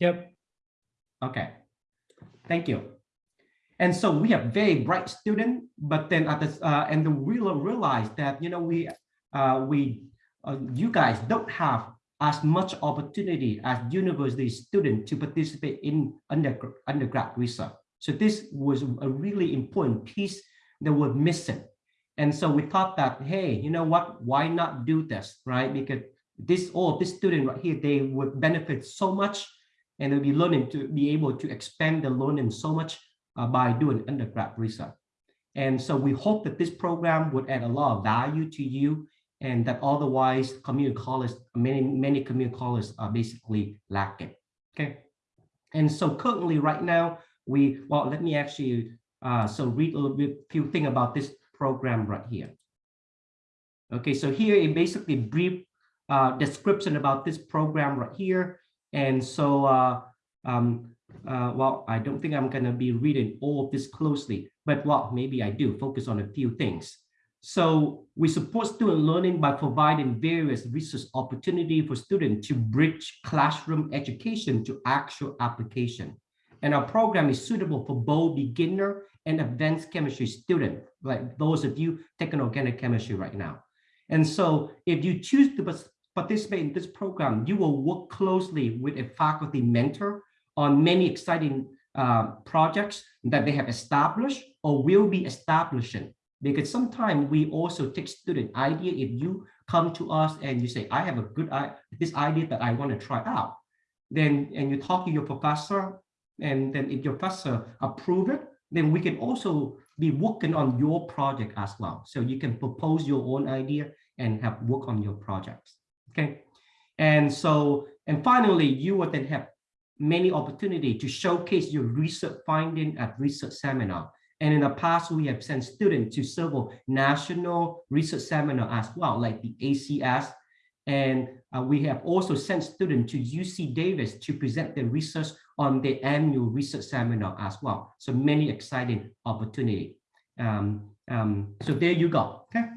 Yep. Okay, thank you. And so we have very bright student, but then at this, uh, and we will realize that, you know, we, uh, we, uh, you guys don't have as much opportunity as university student to participate in under, undergrad research. So this was a really important piece that was missing. And so we thought that, hey, you know what, why not do this, right? Because this, all this student right here, they would benefit so much and they'll be learning to be able to expand the learning so much uh, by doing undergrad research. And so we hope that this program would add a lot of value to you and that otherwise community college, many, many community colleges are basically lacking. Okay. And so currently right now, we, well, let me actually, uh, so read a little bit, few things about this program right here. Okay, so here is basically brief uh, description about this program right here. And so, uh, um, uh, well, I don't think I'm going to be reading all of this closely, but well, maybe I do focus on a few things. So we support student learning by providing various research opportunity for students to bridge classroom education to actual application. And our program is suitable for both beginner and advanced chemistry student, like those of you taking organic chemistry right now. And so if you choose to participate in this program, you will work closely with a faculty mentor on many exciting uh, projects that they have established or will be establishing. Because sometimes we also take student idea. If you come to us and you say, I have a good idea, this idea that I want to try out, then and you talk to your professor, and then if your professor approve it, then we can also be working on your project as well. So you can propose your own idea and have work on your projects. Okay. And so, and finally, you will then have many opportunity to showcase your research finding at research seminar. And in the past, we have sent students to several national research seminar as well, like the ACS. And uh, we have also sent students to UC Davis to present their research on the annual research seminar as well. So many exciting opportunity. Um, um, so there you go. Okay.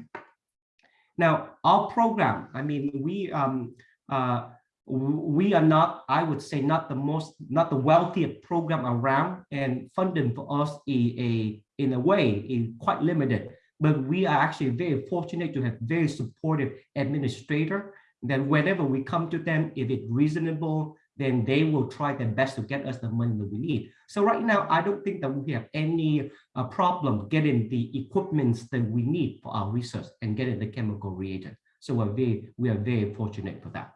Now our program, I mean, we um, uh, we are not, I would say, not the most, not the wealthiest program around, and funding for us is a, in a way, is quite limited. But we are actually very fortunate to have very supportive administrator. That whenever we come to them, if it's reasonable, then they will try their best to get us the money that we need. So right now, I don't think that we have any uh, problem getting the equipments that we need for our research and getting the chemical reagent. So we're very, we are very fortunate for that.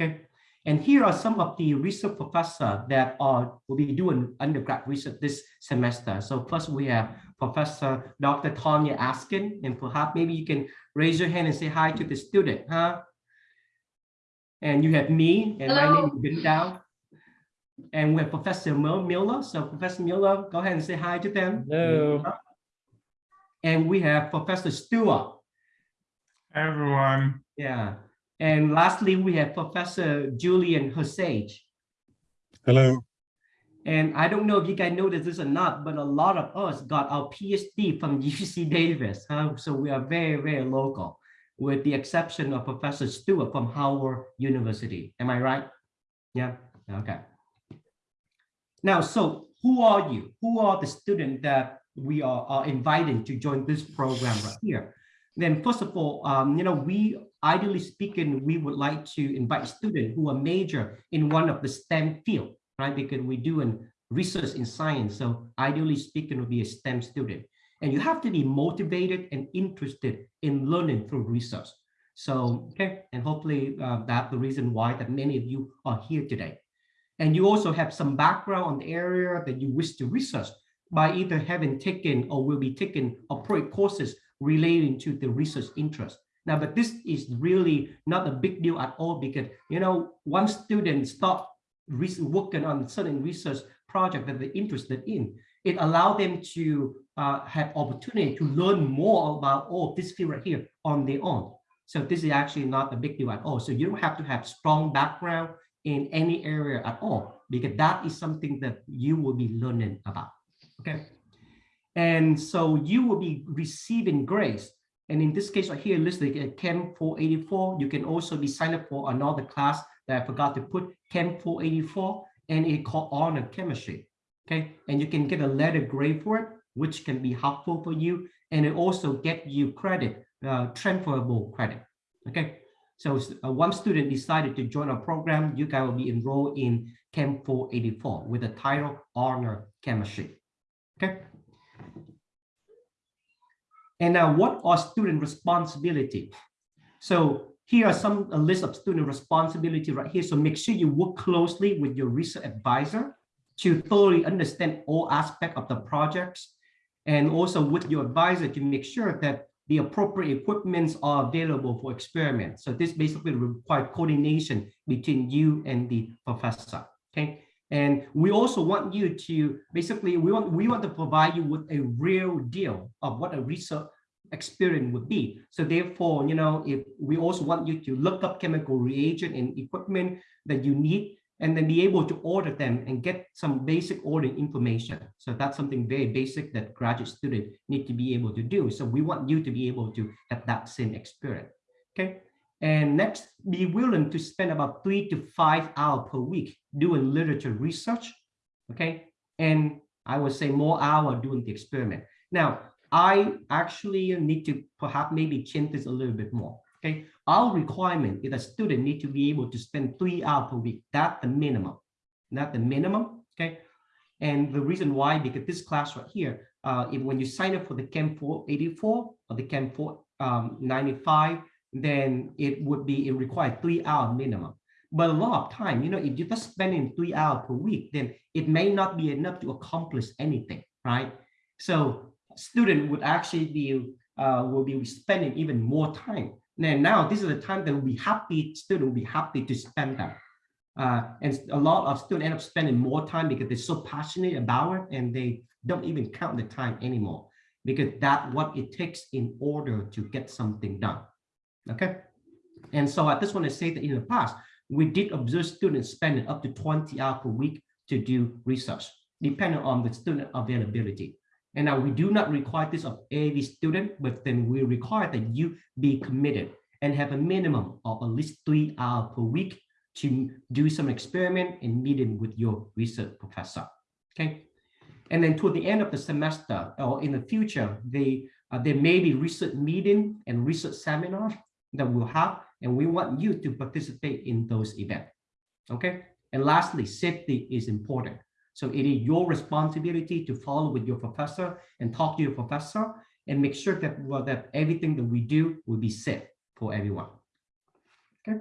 Okay. And here are some of the research professors that are will be doing undergrad research this semester. So first we have Professor Dr. Tanya Askin, and perhaps maybe you can raise your hand and say hi to the student, huh? And you have me, and Hello. my name is Bin Dao. And we have Professor Miller. So Professor Miller, go ahead and say hi to them. Hello. And we have Professor Stewart. Hi, everyone. Yeah. And lastly, we have Professor Julian Hosage. Hello. And I don't know if you guys noticed this or not, but a lot of us got our PhD from UC Davis. Huh? So we are very, very local with the exception of Professor Stewart from Howard University. Am I right? Yeah, okay. Now, so who are you? Who are the students that we are, are inviting to join this program right here? Then first of all, um, you know, we ideally speaking, we would like to invite students who are major in one of the STEM field, right? Because we do an research in science. So ideally speaking, would be a STEM student. And you have to be motivated and interested in learning through research. So, okay, and hopefully uh, that's the reason why that many of you are here today. And you also have some background on the area that you wish to research by either having taken or will be taking appropriate courses relating to the research interest. Now, but this is really not a big deal at all because, you know, once students start working on certain research project that they're interested in, it allowed them to uh, have opportunity to learn more about all this field right here on their own. So this is actually not a big deal at all. So you don't have to have strong background in any area at all, because that is something that you will be learning about. Okay. And so you will be receiving grace. And in this case right here, listed at Chem 484, you can also be signed up for another class that I forgot to put, Chem 484. and it called honor chemistry. Okay, and you can get a letter grade for it, which can be helpful for you, and it also get you credit, uh, transferable credit. Okay, so uh, one student decided to join our program. You guys will be enrolled in Chem 484 with the title Honor Chemistry. Okay. And now, what are student responsibility? So here are some a list of student responsibility right here. So make sure you work closely with your research advisor to thoroughly understand all aspects of the projects and also with your advisor to make sure that the appropriate equipments are available for experiments. So this basically requires coordination between you and the professor. Okay. And we also want you to basically we want we want to provide you with a real deal of what a research experience would be. So therefore, you know, if we also want you to look up chemical reagent and equipment that you need and then be able to order them and get some basic ordering information. So that's something very basic that graduate students need to be able to do. So we want you to be able to have that same experience. Okay. And next, be willing to spend about three to five hours per week doing literature research. Okay. And I would say more hour doing the experiment. Now, I actually need to perhaps maybe change this a little bit more. Okay, our requirement is a student need to be able to spend three hours per week. That's the minimum, not the minimum. Okay, and the reason why because this class right here, uh, if when you sign up for the Chem 484 or the Chem 495, um, then it would be it require three hour minimum. But a lot of time, you know, if you're just spending three hours per week, then it may not be enough to accomplish anything, right? So student would actually be uh, will be spending even more time and now this is the time that be happy, student will be happy to spend that. Uh, and a lot of students end up spending more time because they're so passionate about it and they don't even count the time anymore because that's what it takes in order to get something done. Okay. And so I just want to say that in the past, we did observe students spending up to 20 hours per week to do research, depending on the student availability. And now we do not require this of every student, but then we require that you be committed and have a minimum of at least three hours per week to do some experiment and meeting with your research professor. Okay. And then toward the end of the semester or in the future, they, uh, there may be research meeting and research seminar that we'll have, and we want you to participate in those events. Okay. And lastly, safety is important. So it is your responsibility to follow with your professor and talk to your professor and make sure that, well, that everything that we do will be safe for everyone. Okay.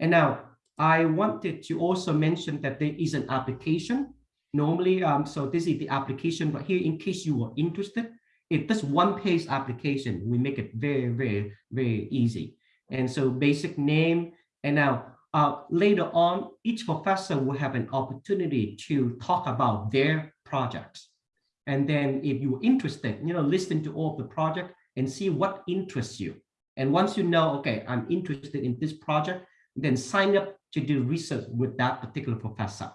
And now I wanted to also mention that there is an application. Normally, um, so this is the application right here in case you are interested. If this one page application, we make it very, very, very easy. And so basic name, and now uh, later on, each professor will have an opportunity to talk about their projects. And then if you're interested, you know, listen to all of the project and see what interests you. And once you know, okay, I'm interested in this project, then sign up to do research with that particular professor.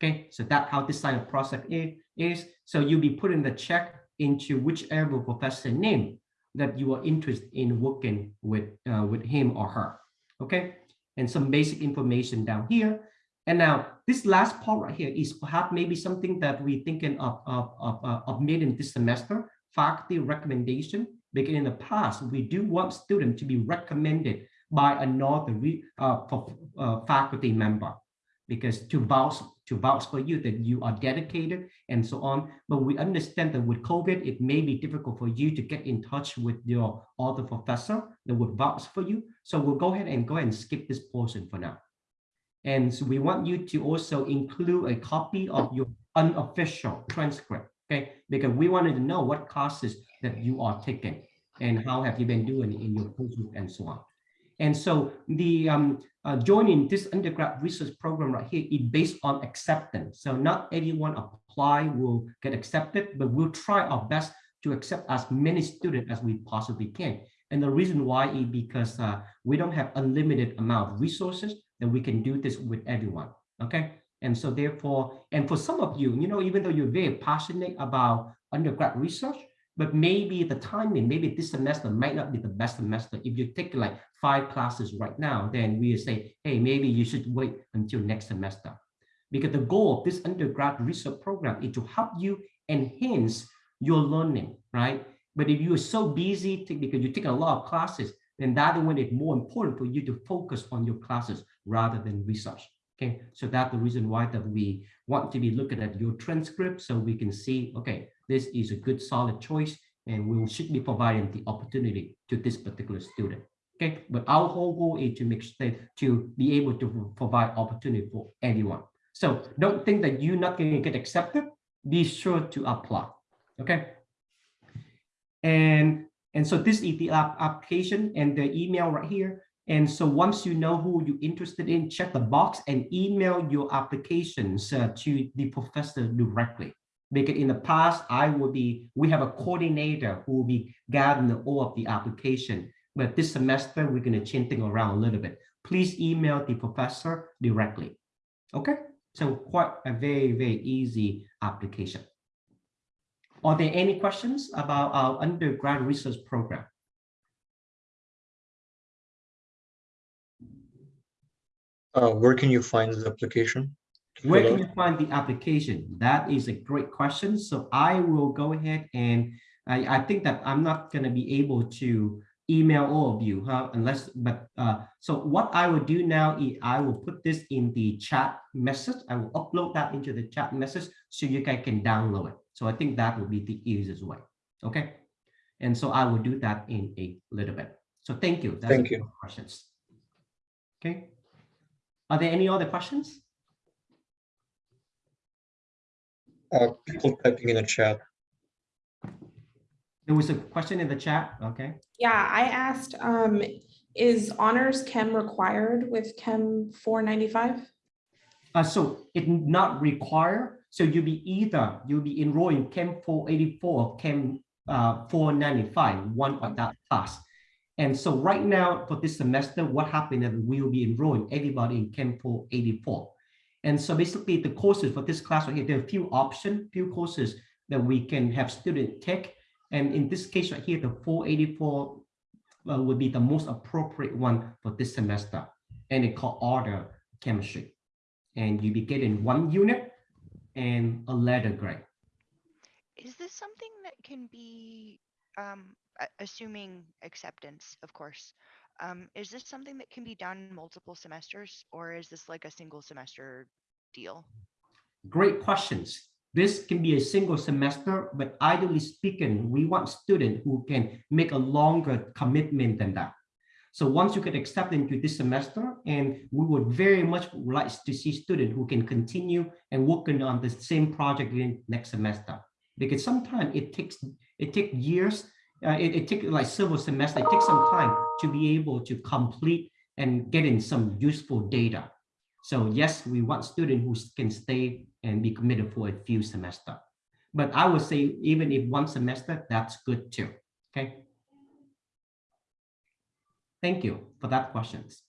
Okay, so that's how this sign up process is. So you'll be putting the check into whichever professor name that you are interested in working with, uh, with him or her. Okay, and some basic information down here. And now this last part right here is perhaps maybe something that we're thinking of, of, of, uh, of made in this semester, faculty recommendation, because in the past, we do want students to be recommended by another uh, uh, faculty member because to vouch to vouch for you that you are dedicated and so on. But we understand that with COVID, it may be difficult for you to get in touch with your other professor that would vouch for you. So we'll go ahead and go ahead and skip this portion for now. And so we want you to also include a copy of your unofficial transcript, okay? Because we wanted to know what classes that you are taking and how have you been doing in your coursework and so on. And so the um, uh, joining this undergrad research program right here is based on acceptance. So not anyone apply will get accepted, but we'll try our best to accept as many students as we possibly can. And the reason why is because uh, we don't have unlimited amount of resources that we can do this with everyone. Okay. And so therefore, and for some of you, you know, even though you're very passionate about undergrad research, but maybe the timing, maybe this semester might not be the best semester. If you take like five classes right now, then we say, hey, maybe you should wait until next semester. Because the goal of this undergrad research program is to help you enhance your learning, right? But if you are so busy to- because you take a lot of classes, then that one is more important for you to focus on your classes rather than research. Okay, so that's the reason why that we want to be looking at your transcript so we can see, okay, this is a good solid choice and we should be providing the opportunity to this particular student. Okay, but our whole goal is to make sure to be able to provide opportunity for anyone. So don't think that you're not going to get accepted. Be sure to apply. Okay. And and so this is the application and the email right here. And so once you know who you're interested in, check the box and email your applications uh, to the professor directly. Because in the past, I will be, we have a coordinator who will be gathering all of the application. But this semester, we're going to change things around a little bit. Please email the professor directly. Okay, so quite a very, very easy application. Are there any questions about our undergrad research program? Uh, where can you find the application? Where can you find the application? That is a great question. So I will go ahead and I, I think that I'm not going to be able to email all of you, huh? Unless, but uh, so what I will do now is I will put this in the chat message. I will upload that into the chat message so you guys can download it. So I think that will be the easiest way. Okay. And so I will do that in a little bit. So thank you. That's Thank you. Questions. Okay. Are there any other questions? Uh, people typing in the chat. There was a question in the chat, okay? Yeah, I asked, um, is honors chem required with chem four ninety-five? Uh, so it not require, so you'll be either, you'll be enrolling Chem 484, or Chem uh, 495, one of that class. And so right now for this semester, what happened is we will be enrolling everybody in Chem 484. And so basically the courses for this class right here, there are a few options, few courses that we can have student take. And in this case right here, the 484 uh, would be the most appropriate one for this semester. And it called honor chemistry and you be getting one unit and a letter grade. Is this something that can be, um, assuming acceptance, of course? Um, is this something that can be done multiple semesters or is this like a single semester deal? Great questions. This can be a single semester, but ideally speaking, we want students who can make a longer commitment than that. So once you get accepted into this semester, and we would very much like to see students who can continue and working on the same project in next semester. Because sometimes it takes it takes years, uh, it, it takes like several semesters, it takes some time to be able to complete and get in some useful data. So yes, we want students who can stay and be committed for a few semester. But I would say even if one semester, that's good too. Okay. Thank you for that questions.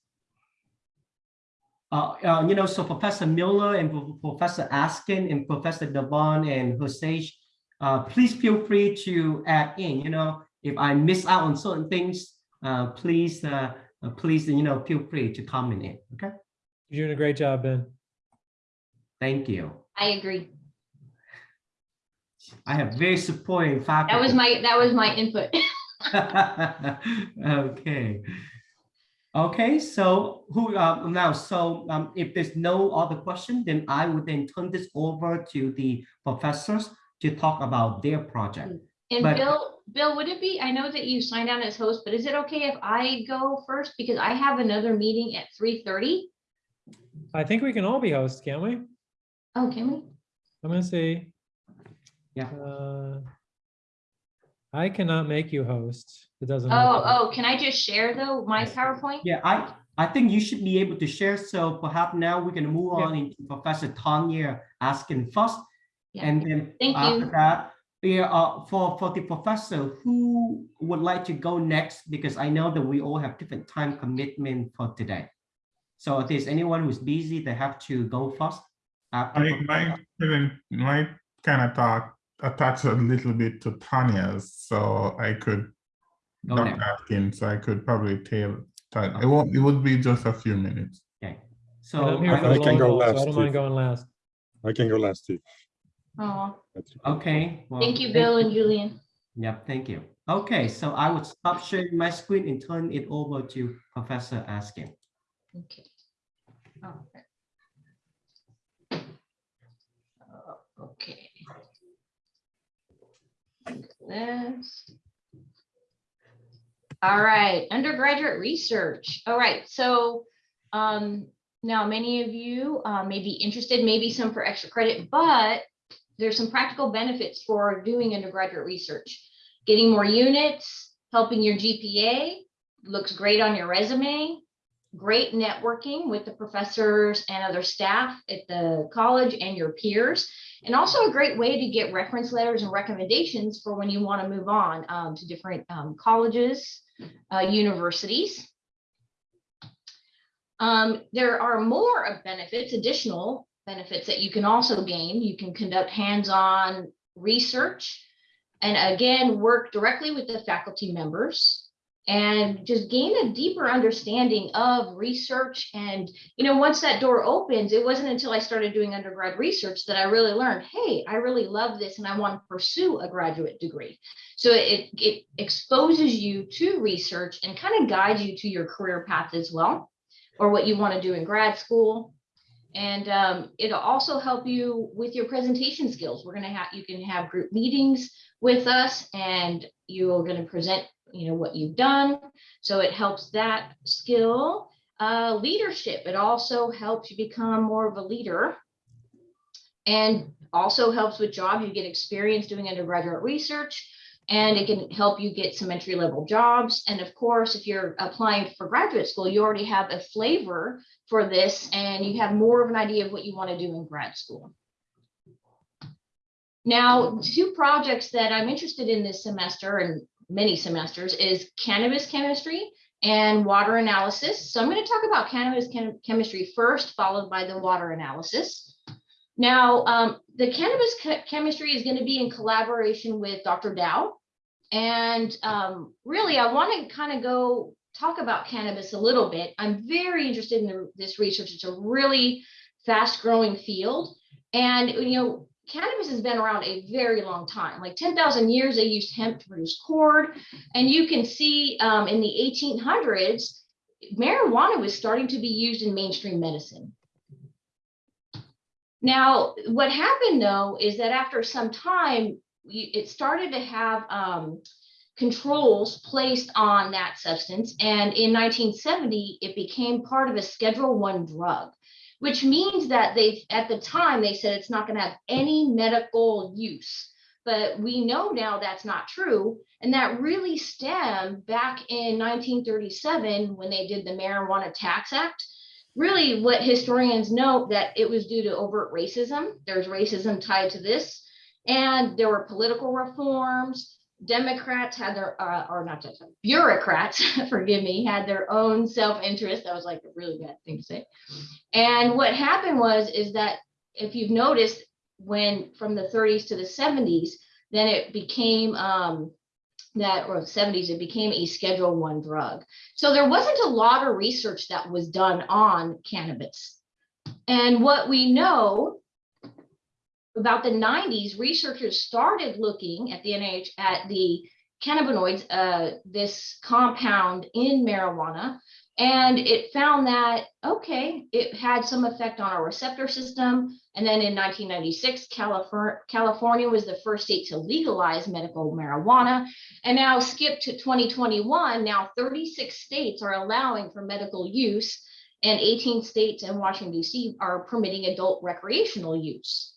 Uh, uh, you know, so Professor Miller and Professor Askin and Professor Devon and Jose, uh, please feel free to add in, you know, if I miss out on certain things, uh, please, uh, uh, please, you know, feel free to comment in, okay? You're doing a great job, Ben. Thank you. I agree. I have very supporting faculty. That was my, that was my input. okay. Okay, so who uh, now? So um, if there's no other question, then I would then turn this over to the professors to talk about their project. And But- Bill, Bill, would it be, I know that you signed on as host, but is it okay if I go first? Because I have another meeting at three thirty. I think we can all be hosts, can't we? Oh, can we? I'm gonna see. Yeah. Uh, I cannot make you host. It doesn't. Oh, work. oh, can I just share though, my PowerPoint? Yeah, I I think you should be able to share. So perhaps now we can move Yeah. on into Professor Tanya Askin first, Yeah. and then Thank after you. that, yeah, uh, for for the professor who would like to go next because I know that we all have different time commitment for today. So if there's anyone who's busy, they have to go first. after I Prof- might even, might kind of talk, attach a little bit to Tanya's, so I could. Go Dr. ahead. Atkins, so I could probably tail, that. it won't, it would be just a few minutes. Okay, so I'm here for I- can go last. so I last don't mind going last. I can go last, Steve. Oh, That's- Okay. well, thank you, Bill and Julian. Yep, thank you. Okay, so I would stop sharing my screen and turn it over to Professor Askin. Okay. All right. Uh, Okay. This. All right, undergraduate research. All right, so um, now many of you uh, may be interested, maybe some for extra credit, but there's some practical benefits for doing undergraduate research. Getting more units, helping your GPA, looks great on your resume, great networking with the professors and other staff at the college and your peers. And also a great way to get reference letters and recommendations for when you want to move on um, to different um, colleges, uh, universities. Um, there are more of benefits, additional benefits that you can also gain. You can conduct hands-on research and again, work directly with the faculty members and just gain a deeper understanding of research. And, you know, once that door opens, it wasn't until I started doing undergrad research that I really learned, hey, I really love this and I want to pursue a graduate degree. So it, it exposes you to research and kind of guides you to your career path as well, or what you want to do in grad school. And um, it'll also help you with your presentation skills. We're going to have, you can have group meetings with us and you're going to present you know what you've done. So it helps that skill. Uh, leadership it also helps you become more of a leader. And also helps with jobs you get experience doing undergraduate research and it can help you get some entry level jobs and of course if you're applying for graduate school you already have a flavor for this and you have more of an idea of what you want to do in grad school now, two projects that I'm interested in this semester and many semesters is cannabis chemistry and water analysis. So I'm going to talk about cannabis chem chemistry first, followed by the water analysis. Now, um, the cannabis che- chemistry is going to be in collaboration with Dr. Dao. And um, really, I want to kind of go talk about cannabis a little bit. I'm very interested in the, this research. It's a really fast growing field. And, you know, cannabis has been around a very long time, like 10,000 years, they used hemp to produce cord. And you can see um, in the 1800s, marijuana was starting to be used in mainstream medicine. Now, what happened though, is that after some time, it started to have um, controls placed on that substance. And in 1970, it became part of a Schedule One drug which means that they, at the time, they said it's not going to have any medical use. But we know now that's not true. And that really stemmed back in 1937 when they did the Marijuana Tax Act. Really, what historians know that it was due to overt racism. There's racism tied to this. And there were political reforms. Democrats had their, uh, or not just bureaucrats, forgive me, had their own self-interest. That was like a really bad thing to say. And what happened was, is that if you've noticed, when from the 30s to the 70s, then it became um, that, or 70s, it became a Schedule One drug. So there wasn't a lot of research that was done on cannabis. And what we know about the 90s, researchers started looking at the NIH at the cannabinoids, uh, this compound in marijuana, and it found that, okay, it had some effect on our receptor system. And then in 1996, California, California was the first state to legalize medical marijuana. And now skip to 2021, now 36 states are allowing for medical use and 18 states and Washington DC are permitting adult recreational use.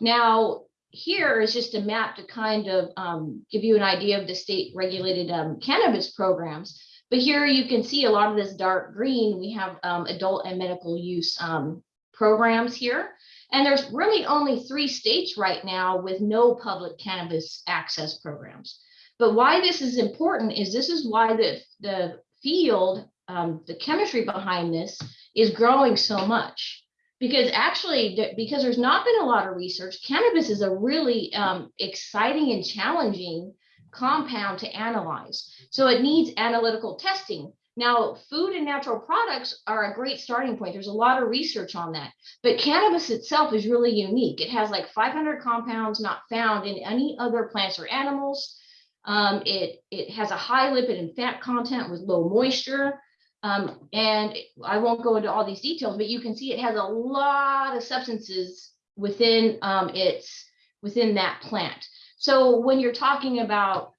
Now, here is just a map to kind of um, give you an idea of the state regulated um, cannabis programs. But here you can see a lot of this dark green. We have um, adult and medical use um, programs here. And there's really only three states right now with no public cannabis access programs. But why this is important is this is why the, the field, um, the chemistry behind this is growing so much because actually because there's not been a lot of research cannabis is a really um, exciting and challenging compound to analyze so it needs analytical testing Now, food and natural products are a great starting point. There's a lot of research on that. But cannabis itself is really unique. It has like 500 compounds not found in any other plants or animals. Um, it, it has a high lipid and fat content with low moisture. Um, and I won't go into all these details, but you can see it has a lot of substances within um, its within that plant. So when you're talking about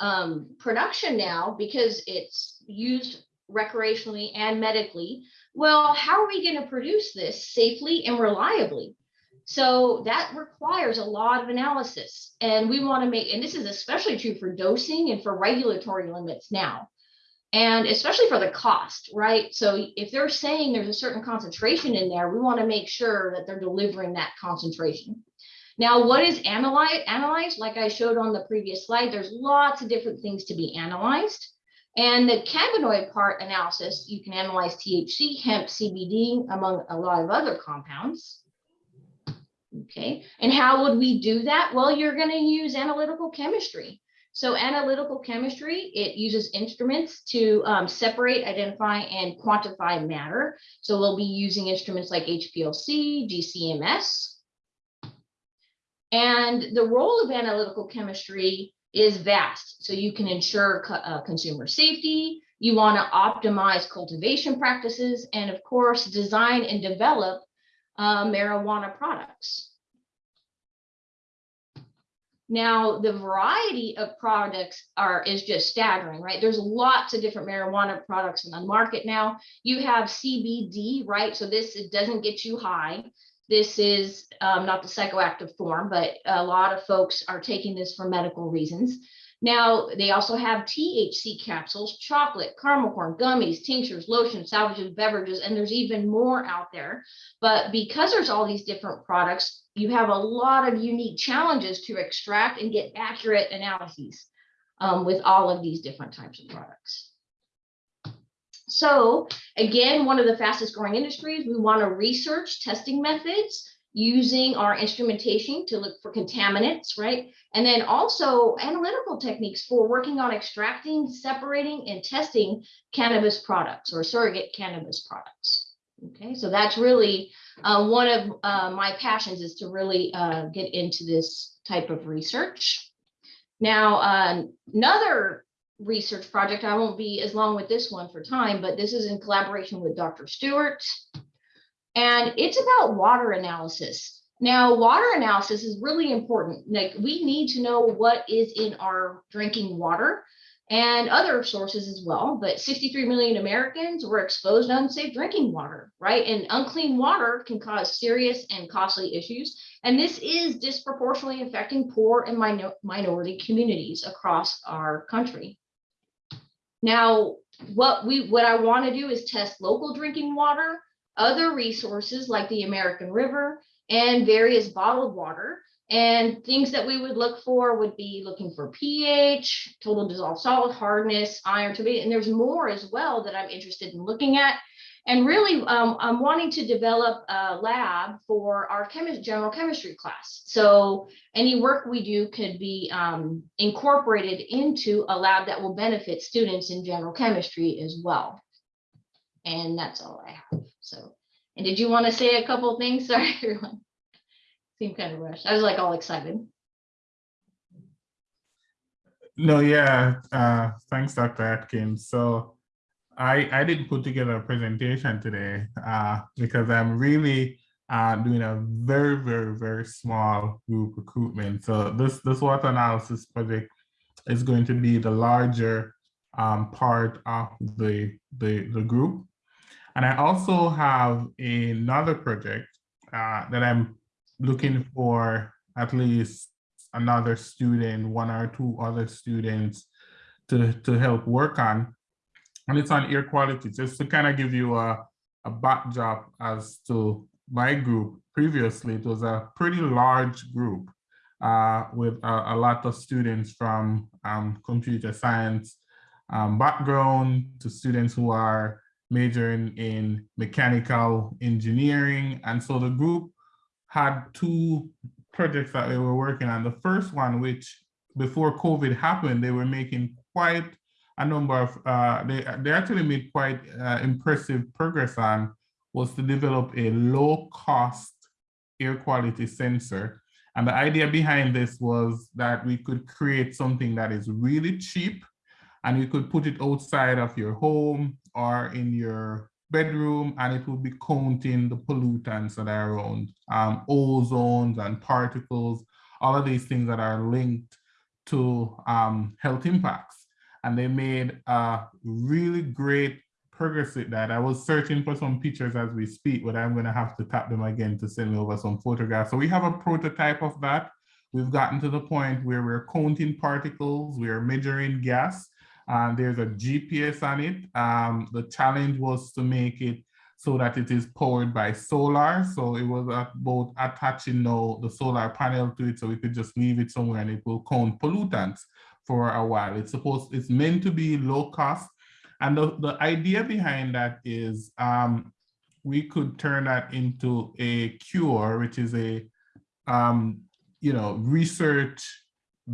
um, production now, because it's used recreationally and medically, well, how are we going to produce this safely and reliably? So that requires a lot of analysis. And we want to make, and this is especially true for dosing and for regulatory limits now. And especially for the cost, right? So if they're saying there's a certain concentration in there, we want to make sure that they're delivering that concentration. Now, what is analyzed? Analyzed, like I showed on the previous slide, there's lots of different things to be analyzed. And the cannabinoid part analysis, you can analyze THC, hemp, CBD, among a lot of other compounds. Okay, and how would we do that? Well, you're going to use analytical chemistry. So analytical chemistry, it uses instruments to um, separate, identify, and quantify matter. So we'll be using instruments like HPLC, GCMS. And the role of analytical chemistry is vast. So you can ensure co uh, consumer safety, you want to optimize cultivation practices, and of course, design and develop uh, marijuana products. Now, the variety of products are is just staggering, right? There's lots of different marijuana products in the market now. You have CBD, right? So this it doesn't get you high. This is um, not the psychoactive form, but a lot of folks are taking this for medical reasons. Now, they also have THC capsules, chocolate, caramel corn, gummies, tinctures, lotions, salvages, beverages, and there's even more out there. But because there's all these different products, you have a lot of unique challenges to extract and get accurate analyses um, with all of these different types of products. So again, one of the fastest growing industries, we want to research testing methods using our instrumentation to look for contaminants, right? And then also analytical techniques for working on extracting, separating, and testing cannabis products or surrogate cannabis products. Okay, so that's really uh, one of uh, my passions is to really uh, get into this type of research. Now, uh, another research project, I won't be as long with this one for time, but this is in collaboration with Dr. Stewart. And it's about water analysis. Now, water analysis is really important. Like we need to know what is in our drinking water and other sources as well. But 63 million Americans were exposed to unsafe drinking water, right? And unclean water can cause serious and costly issues. And this is disproportionately affecting poor and minor minority communities across our country. Now, what we what I want to do is test local drinking water, other resources like the American River and various bottled water. And things that we would look for would be looking for pH, total dissolved salt, hardness, iron, turbidity, and there's more as well that I'm interested in looking at. And really, um, I'm wanting to develop a lab for our chemist, general chemistry class. So any work we do could be um, incorporated into a lab that will benefit students in general chemistry as well. And that's all I have. So, and did you want to say a couple things? Sorry, everyone. Seemed kind of rushed. I was like all excited. No, yeah, uh, thanks, Dr. Atkins. So I, I didn't put together a presentation today uh, because I'm really uh, doing a very, very, very small group recruitment. So this, this water analysis project is going to be the larger um, part of the, the, the group. And I also have another project uh, that I'm looking for at least another student, one or two other students to, to help work on. And it's on air quality, just to kind of give you a, a backdrop as to my group. Previously, it was a pretty large group uh, with a, a, lot of students from um, computer science um, background to students who are majoring in mechanical engineering. And so the group had two projects that they were working on. The first one, which before COVID happened, they were making quite a number of, uh, they, they actually made quite uh, impressive progress on was to develop a low cost air quality sensor. And the idea behind this was that we could create something that is really cheap and you could put it outside of your home or in your bedroom and it will be counting the pollutants that are around, um, ozones and particles, all of these things that are linked to um, health impacts. And they made a really great progress with that. I was searching for some pictures as we speak, but I'm gonna have to tap them again to send me over some photographs. So we have a prototype of that. We've gotten to the point where we're counting particles, we're measuring gas, and there's a GPS on it. Um, the challenge was to make it so that it is powered by solar. So it was about attaching now the solar panel to it so we could just leave it somewhere and it will count pollutants for a while. It's supposed, it's meant to be low cost. And the, the idea behind that is um, we could turn that into a CURE, which is a, um, you know, research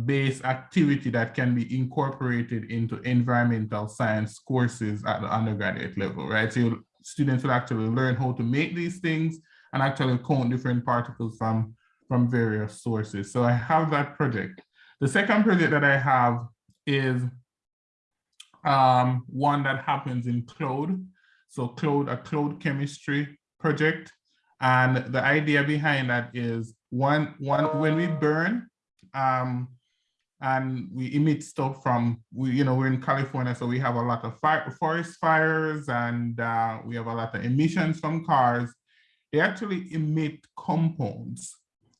based activity that can be incorporated into environmental science courses at the undergraduate level, right? So students will actually learn how to make these things and actually count different particles from, from various sources. So I have that project. The second project that I have is um, one that happens in cloud. So cloud, a cloud chemistry project. And the idea behind that is one, one when we burn, um, and we emit stuff from, we, you know, we're in California, so we have a lot of fire, forest fires and uh, we have a lot of emissions from cars. They actually emit compounds.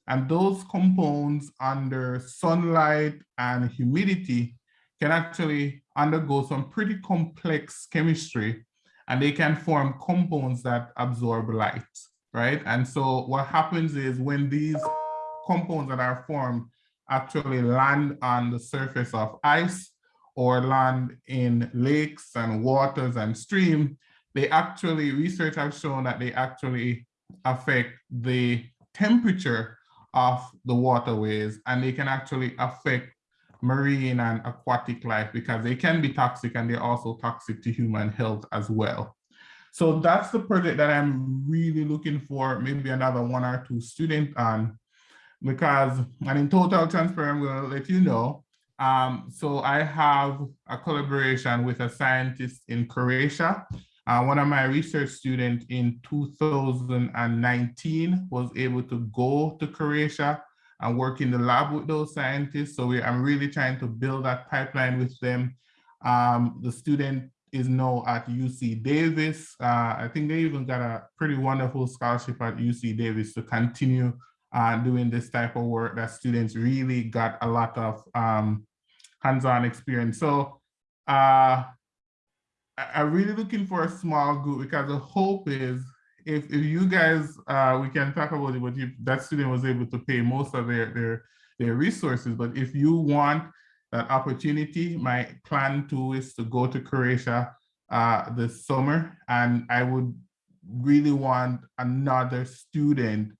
And those compounds under sunlight and humidity can actually undergo some pretty complex chemistry and they can form compounds that absorb light, right? And so what happens is when these compounds that are formed actually land on the surface of ice or land in lakes and waters and stream, they actually, research has shown that they actually affect the temperature of the waterways and they can actually affect marine and aquatic life because they can be toxic and they're also toxic to human health as well. So that's the project that I'm really looking for maybe another one or two students on because, and in total transparency, I'm to let you know. Um, so I have a collaboration with a scientist in Croatia. Uh, one of my research students in 2019 was able to go to Croatia and work in the lab with those scientists. So we, I'm really trying to build that pipeline with them. Um, the student is now at UC Davis. Uh, I think they even got a pretty wonderful scholarship at UC Davis to continue uh, doing this type of work that students really got a lot of um, hands-on experience. So uh, I'm really looking for a small group because the hope is if, if you guys, uh, we can talk about it, but if that student was able to pay most of their, their, their resources, but if you want that opportunity, my plan too is to go to Croatia uh, this summer, and I would really want another student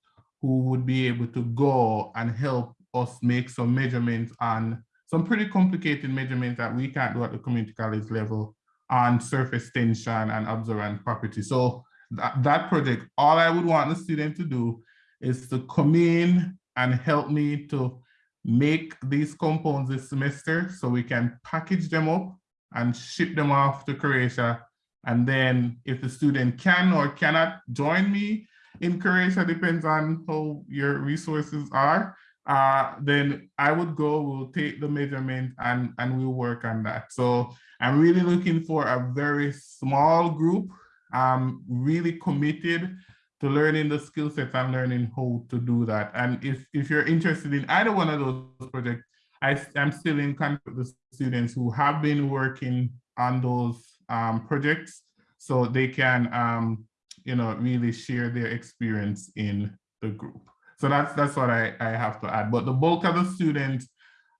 who would be able to go and help us make some measurements on some pretty complicated measurements that we can't do at the community college level on surface tension and observant property. So that, that project, all I would want the student to do is to come in and help me to make these compounds this semester so we can package them up and ship them off to Croatia. And then if the student can or cannot join me in Croatia, depends on how your resources are, uh, then I would go, we'll take the measurement and, and we'll work on that. So I'm really looking for a very small group, um, really committed to learning the skill sets and learning how to do that. And if, if you're interested in either one of those projects, I, am still in contact with the students who have been working on those um, projects so they can, um, you know, really share their experience in the group. So that's that's what I, I have to add. But the bulk of the students,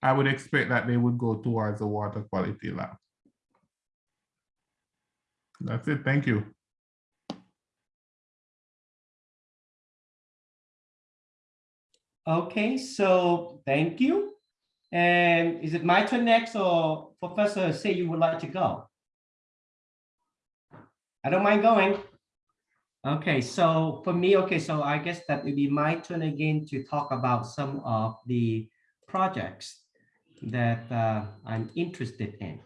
I would expect that they would go towards the water quality lab. That's it. Thank you. Okay, so thank you. And is it my turn next or Professor say you would like to go? I don't mind going. Okay, so for me, okay, so I guess that would be my turn again to talk about some of the projects that uh, I'm interested in.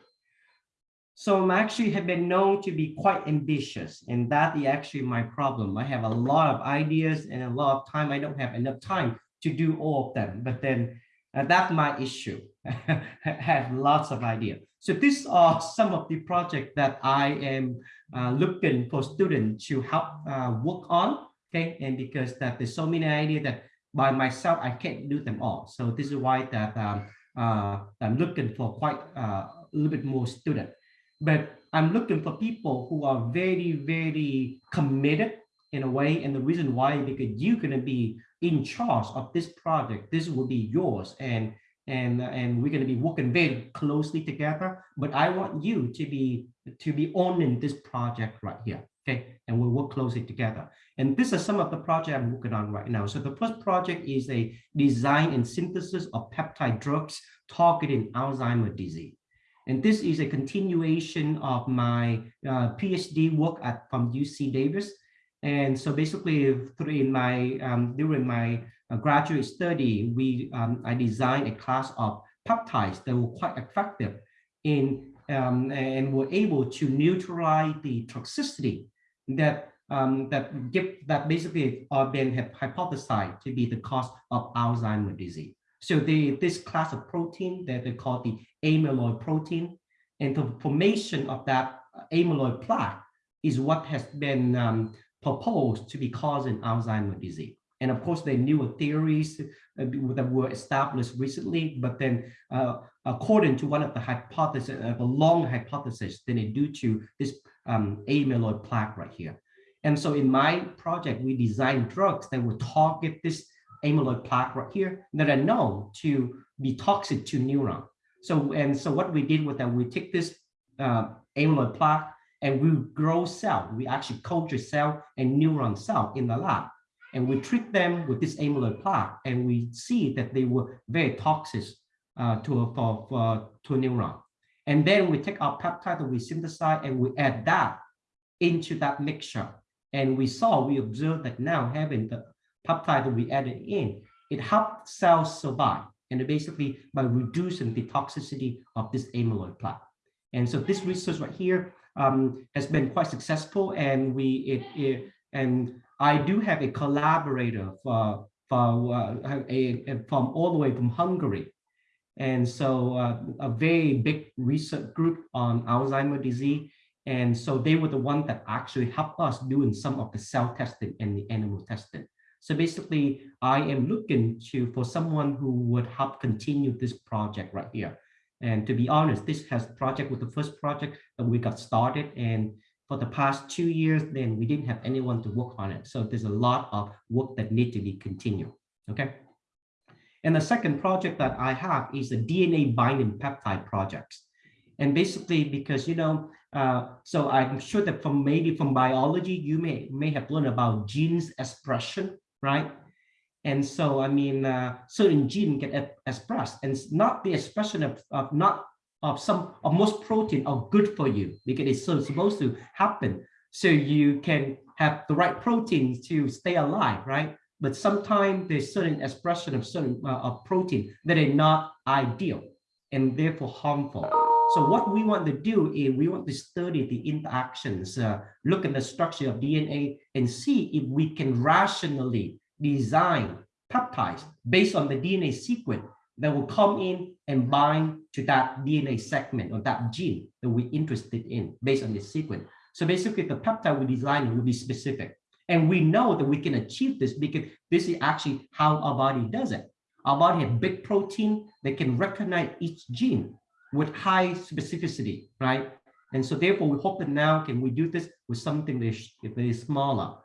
So I'm actually have been known to be quite ambitious and that is actually my problem. I have a lot of ideas and a lot of time. I don't have enough time to do all of them, but then uh, that's my issue. I have lots of ideas. So these are some of the projects that I am uh, looking for students to help uh, work on. Okay, and because that there's so many ideas that by myself I can't do them all. So this is why that um, uh, I'm looking for quite uh, a little bit more student. But I'm looking for people who are very very committed in a way, and the reason why because you're gonna be in charge of this project. This will be yours, and and and we're going to be working very closely together but i want you to be to be owning this project right here okay? And we'll work closely together. And these are some of the projects i'm working on right now. So the first project is a design and synthesis of peptide drugs targeting alzheimer's disease. And this is a continuation of my uh, phd work at from uc davis. And so basically through in my um, during my graduate study, we um, I designed a class of peptides that were quite effective in um, and were able to neutralize the toxicity that um, that give that basically are been hypothesized to be the cause of Alzheimer's disease. So the this class of protein that they call the amyloid protein, and the formation of that amyloid plaque is what has been um, proposed to be causing Alzheimer's disease. And of course, are newer theories uh, that were established recently, but then uh, according to one of the hypotheses, uh, the long hypothesis, then it due to this um, amyloid plaque right here. And so in my project, we designed drugs that will target this amyloid plaque right here that are known to be toxic to neuron. So, and so what we did with that, we take this uh, amyloid plaque and we grow cell. We actually culture cell and neuron cell in the lab and we treat them with this amyloid plaque, and we see that they were very toxic uh, to a for, for, to a neuron. And then we take our peptide that we synthesize and we add that into that mixture. And we saw, we observed that now having the peptide that we added in, it helped cells survive. And basically by reducing the toxicity of this amyloid plaque. And so this research right here um, has been quite successful and we it, it and I do have a collaborator for, for uh, a, a, from all the way from Hungary. And so uh, a very big research group on Alzheimer's disease. And so they were the one that actually helped us doing some of the cell testing and the animal testing. So basically, I am looking to for someone who would help continue this project right here. And to be honest, this has project with the first project that we got started and for the past two years, then we didn't have anyone to work on it. So there's a lot of work that need to be continued. Okay. And the second project that I have is the DNA binding peptide projects. And basically because, you know, uh, so I'm sure that from maybe from biology, you may, may have learned about genes expression, right? And so, I mean, uh, certain gene get expressed and not the expression of, of not of some of most protein are good for you because it's so supposed to happen. So you can have the right proteins to stay alive right? But sometimes there's certain expression of certain uh, of protein that are not ideal and therefore harmful. So what we want to do is we want to study the interactions uh, look at the structure of dna and see if we can rationally design peptides based on the dna sequence that will come in and bind to that DNA segment or that gene that we're interested in based on this sequence. So basically the peptide we design will be specific. And we know that we can achieve this because this is actually how our body does it. Our body has big protein that can recognize each gene with high specificity, right? And so therefore we hope that now can we do this with something that is, that is smaller.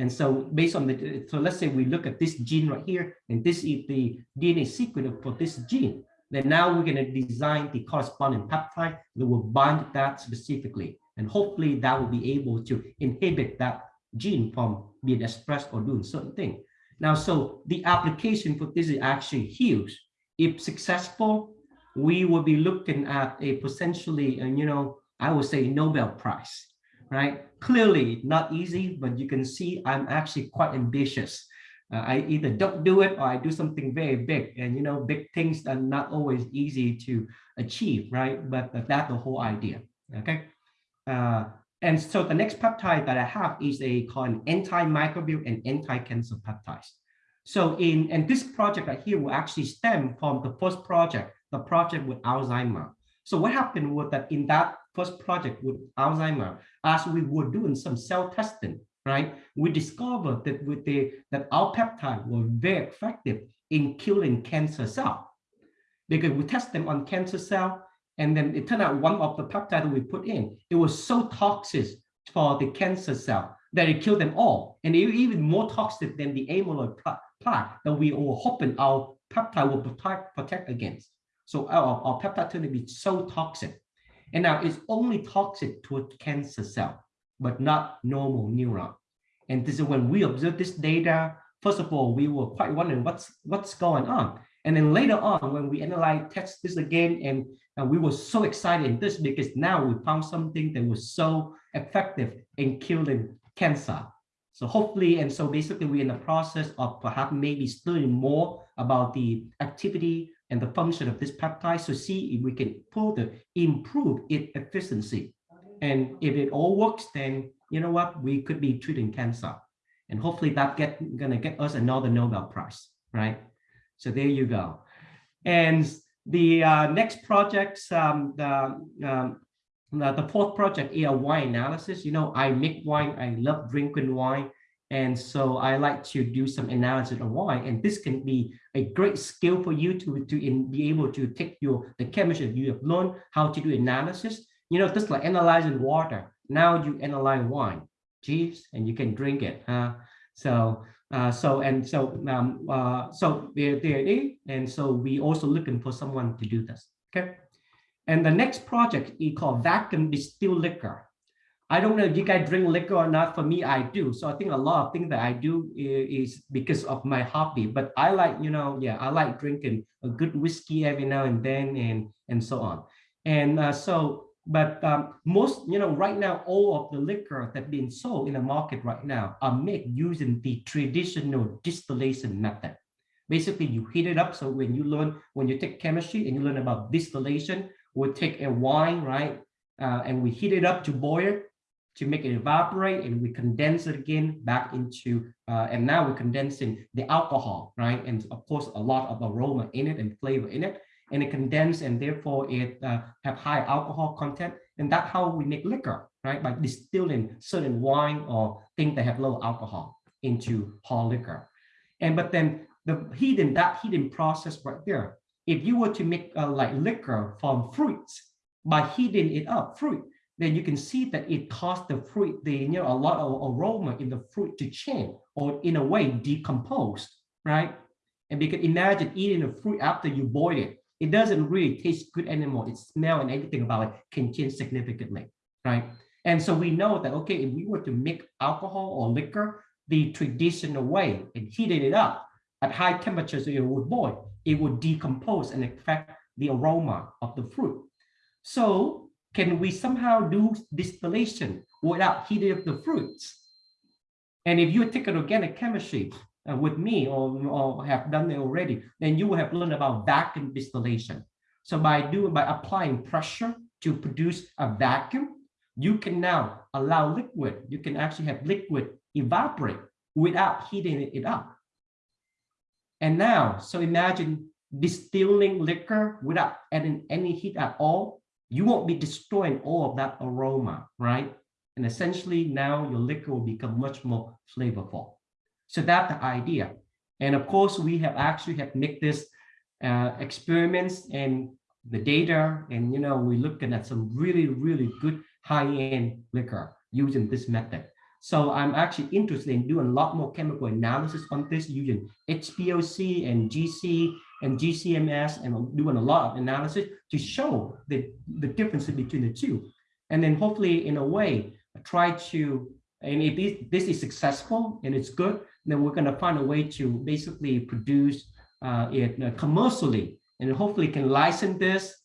And so based on the, so let's say we look at this gene right here, and this is the DNA sequence for this gene. Then now we're going to design the corresponding peptide that will bind that specifically. And hopefully that will be able to inhibit that gene from being expressed or doing certain thing. Now, so the application for this is actually huge. If successful, we will be looking at a potentially, uh, you know, I would say Nobel Prize, right? Clearly not easy, but you can see I'm actually quite ambitious. Uh, I either don't do it or I do something very big and, you know, big things are not always easy to achieve, right? But that's the whole idea, okay? Uh, and so the next peptide that I have is a called antimicrobial and anti-cancer peptides. So in and this project right here will actually stem from the first project, the project with Alzheimer. So what happened was that in that first project with Alzheimer, as we were doing some cell testing, right, we discovered that with the that our peptide were very effective in killing cancer cell because we test them on cancer cell and then it turned out one of the peptide we put in, it was so toxic for the cancer cell that it killed them all. And even more toxic than the amyloid plaque that we were hoping our peptide will protect, protect against. So our, our peptide turned to be so toxic. And now it's only toxic to a cancer cell, but not normal neuron. And this is when we observed this data, first of all, we were quite wondering what's what's going on. And then later on, when we analyze test this again, and, and we were so excited in this because now we found something that was so effective in killing cancer. So hopefully, and so basically we're in the process of perhaps maybe studying more about the activity and the function of this peptide to see if we can further improve its efficiency. And if it all works, then you know what, we could be treating cancer. And hopefully that get gonna get us another Nobel Prize, right? So there you go. And the uh, next projects, um, the, um, the, fourth project is wine analysis. You know, I make wine, I love drinking wine. And so I like to do some analysis of wine. And this can be a great skill for you to, to in, be able to take your the chemistry you have learned how to do analysis. You know, just like analyzing water. Now you analyze wine, geez, and you can drink it. Huh? So uh, so and so um, uh, so there, there it is. And so we also looking for someone to do this. Okay. And the next project is called vacuum distilled liquor. I don't know if you guys drink liquor or not. For me, I do. So I think a lot of things that I do is, because of my hobby. But I like, you know, yeah, I like drinking a good whiskey every now and then and and so on. And uh, so but um, most, you know, right now, all of the liquor that being sold in the market right now are made using the traditional distillation method. Basically, you heat it up. So when you learn, when you take chemistry and you learn about distillation, we'll take a wine, right? Uh, and we heat it up to boil to make it evaporate and we condense it again back into, uh, and now we're condensing the alcohol, right? And of course, a lot of aroma in it and flavor in it and it condense and therefore it uh, have high alcohol content. And that's how we make liquor, right? By distilling certain wine or things that have low alcohol into hard liquor. And but then the hidden that hidden process right there, if you were to make uh, like liquor from fruits by heating it up, fruit, then you can see that it caused the fruit, the you know a lot of aroma in the fruit to change or in a way decompose, right? And because imagine eating a fruit after you boil it, it doesn't really taste good anymore. Its smell and everything about it can change significantly, right? And so we know that, okay, if we were to make alcohol or liquor the traditional way and heated it up at high temperatures, it would boil, it would decompose and affect the aroma of the fruit. So can we somehow do distillation without heating up the fruits? And if you take an organic chemistry, uh, with me or, or have done it already, then you will have learned about vacuum distillation. So by doing by applying pressure to produce a vacuum, you can now allow liquid. You can actually have liquid evaporate without heating it up. And now, so imagine distilling liquor without adding any heat at all. You won't be destroying all of that aroma, right? And essentially now your liquor will become much more flavorful. So that's the idea. And of course, we have actually have make this uh, experiments and the data, and you know, we're looking at some really, really good high-end liquor using this method. So I'm actually interested in doing a lot more chemical analysis on this using HPLC and GC and GCMS and doing a lot of analysis to show the, the difference between the two. And then hopefully in a way, try to, and if this, is successful and it's good, then we're going to find a way to basically produce uh, it uh, commercially and hopefully can license this,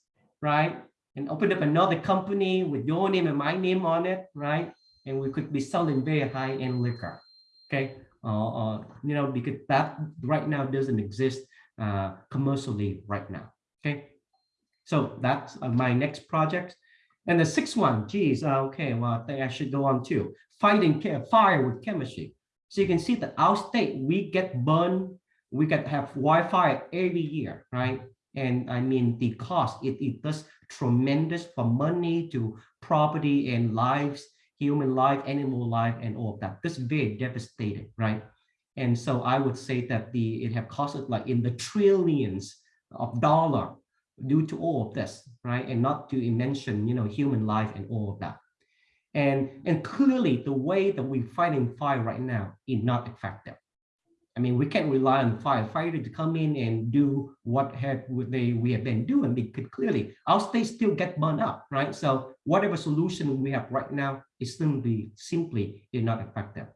right? And open up another company with your name and my name on it, right? And we could be selling very high-end liquor, okay? Uh, uh, you know, because that right now doesn't exist uh, commercially right now, okay? So that's uh, my next project. And the sixth one, geez, uh, okay, well, I think I should go on too. Fighting fire with chemistry. So you can see that our state, we get burned, we get have wildfire every year, right? And I mean, the cost, it, it does tremendous for money to property and lives, human life, animal life, and all of that. This is very devastating, right? And so I would say that the it have costed like in the trillions of dollar due to all of this, right? And not to mention, you know, human life and all of that. And, and clearly the way that we fighting fire right now is not effective. I mean, we can't rely on firefighter to come in and do what have they we have been doing because clearly our state still get burned up, right? So whatever solution we have right now is simply simply not effective.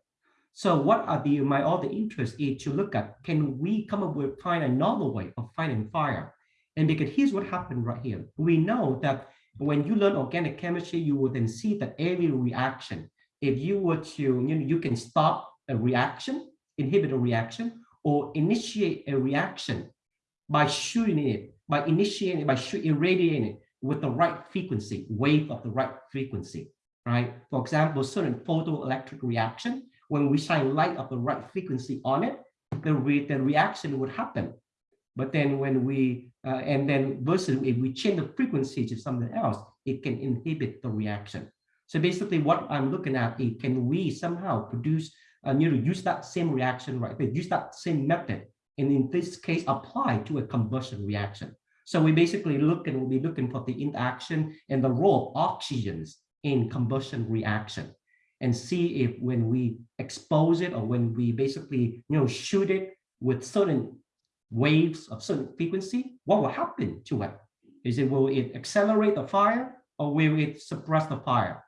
So what are the my other interest is to look at can we come up with find another way of fighting fire? And because here's what happened right here. We know that when you learn organic chemistry, you will then see that every reaction, if you were to, you know, you can stop a reaction, inhibit a reaction, or initiate a reaction by shooting it, by initiating it, by irradiating it with the right frequency, wave of the right frequency, right? For example, certain photoelectric reaction, when we shine light of the right frequency on it, the, re the reaction would happen. But then when we, uh, and then versus if we change the frequency to something else, it can inhibit the reaction. So basically what I'm looking at is can we somehow produce, uh, you know, use that same reaction, right? But use that same method. And in this case, apply to a combustion reaction. So we basically look and we'll be looking for the interaction and the role of oxygens in combustion reaction and see if when we expose it or when we basically, you know, shoot it with certain waves of certain frequency, what will happen to it? Is it will it accelerate the fire or will it suppress the fire?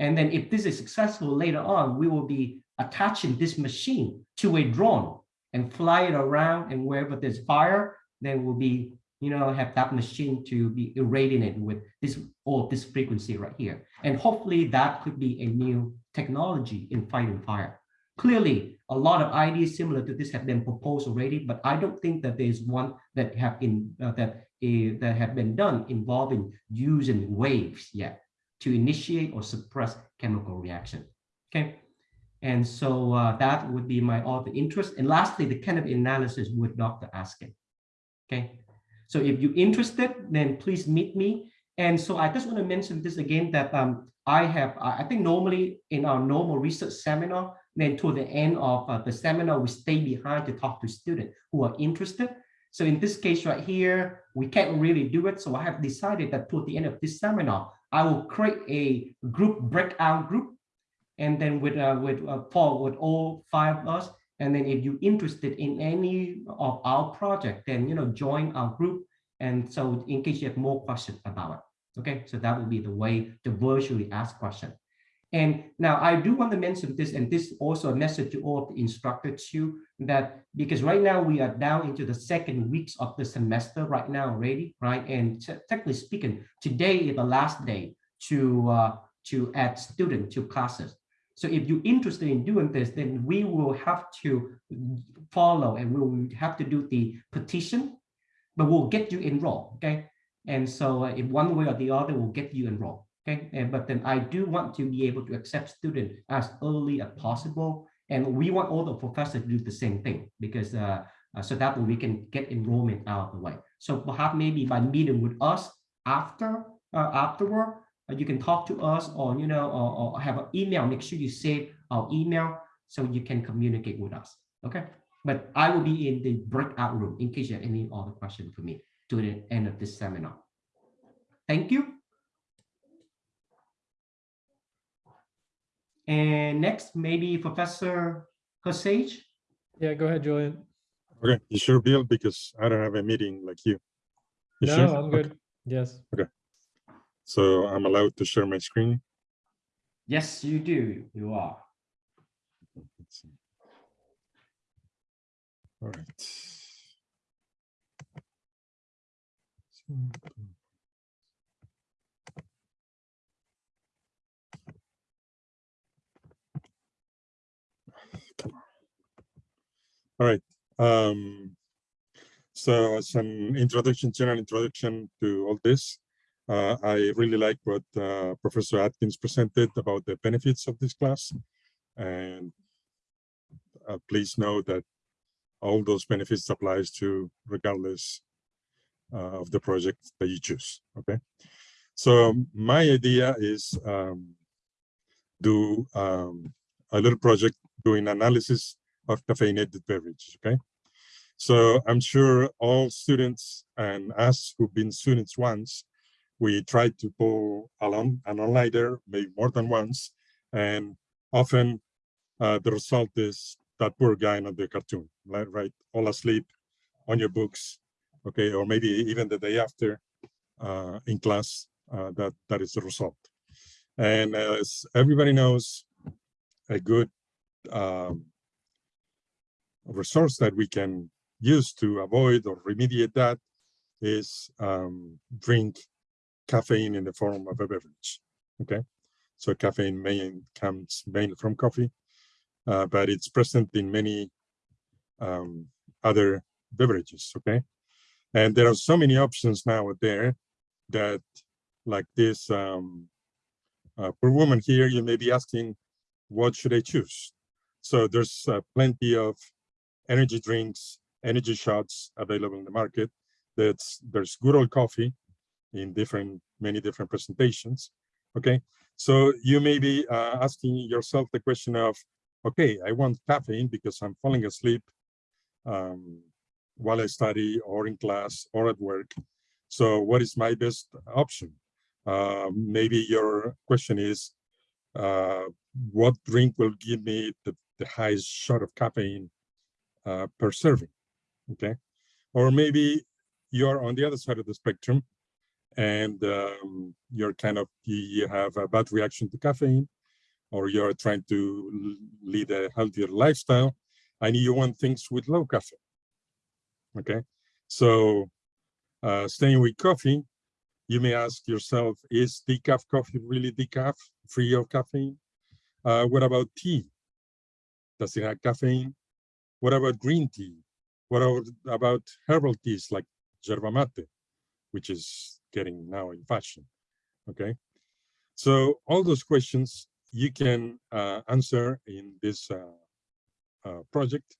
And then if this is successful later on, we will be attaching this machine to a drone and fly it around and wherever there's fire, then we'll be, you know, have that machine to be irradiated with this or this frequency right here. And hopefully that could be a new technology in fighting fire. Clearly, a lot of ideas similar to this have been proposed already, but I don't think that there's one that have in uh, that uh, that have been done involving using waves yet to initiate or suppress chemical reaction. Okay, and so uh, that would be my other interest. And lastly, the kind of analysis with Dr. Askin. Okay, so if you're interested, then please meet me. And so I just want to mention this again that um, I have, I think normally in our normal research seminar, then to the end of uh, the seminar, we stay behind to talk to students who are interested. So in this case right here, we can't really do it. So I have decided that toward the end of this seminar, I will create a group breakout group. And then with uh, with uh, Paul, with all five of us. And then if you're interested in any of our project, then, you know, join our group. And so in case you have more questions about it. Okay, so that will be the way to virtually ask questions. And now I do want to mention this, and this also a message to all of the instructors too, that because right now we are down into the second weeks of the semester right now already, right? And technically speaking, today is the last day to uh, to add student to classes. So if you're interested in doing this, then we will have to follow and we will have to do the petition, but we'll get you enrolled, okay? And so in one way or the other, we'll get you enrolled. Okay, and, but then I do want to be able to accept students as early as possible. And we want all the professors to do the same thing because uh, uh, so that we can get enrollment out of the way. So perhaps maybe by meeting with us after uh, afterward, uh, you can talk to us or you know or, or have an email. Make sure you save our email so you can communicate with us. Okay, but I will be in the breakout room in case you have any other question for me to the end of this seminar. Thank you. And next, maybe Professor Hosage. Yeah, go ahead, Julian. Okay, you sure, Bill? Because I don't have a meeting like you. You No, sure? I'm Okay, good. Yes. So I'm allowed to share my screen. Yes, you do. You are. All right. All right. Um, so as an introduction, general introduction to all this, uh, I really like what uh, Professor Atkins presented about the benefits of this class. And uh, please know that all those benefits applies to regardless uh, of the project that you choose, okay? So my idea is um, do um, a little project doing analysis of caffeinated beverages, okay? So I'm sure all students and us who've been students once, we try to pull along an all-nighter, maybe more than once, and often uh, the result is that poor guy on the cartoon, right? right? All asleep on your books, okay, or maybe even the day after uh, in class, uh, that, that is the result. And as everybody knows, a good um, resource that we can use to avoid or remediate that is um, drink caffeine in the form of a beverage. Okay, so caffeine main comes mainly from coffee, uh, but it's present in many um, other beverages. Okay, and there are so many options now there that, like this um, uh, poor woman here, you may be asking, what should I choose? So there's uh, plenty of energy drinks, energy shots available in the market. That's there's good old coffee in different, many different presentations. Okay, so you may be uh, asking yourself the question of, okay, I want caffeine because I'm falling asleep um, while I study or in class or at work. So what is my best option? Uh, maybe your question is, uh, what drink will give me the, the highest shot of caffeine uh, per serving, okay? Or maybe you're on the other side of the spectrum and um, you're kind of, you, have a bad reaction to caffeine or you're trying to lead a healthier lifestyle and you want things with low caffeine, okay? So uh, staying with coffee, you may ask yourself, is decaf coffee really decaf, free of caffeine? Uh, what about tea? Does it have caffeine? What about green tea? What about, about herbal teas like yerba mate, which is getting now in fashion, okay? So all those questions you can uh, answer in this uh, uh, project,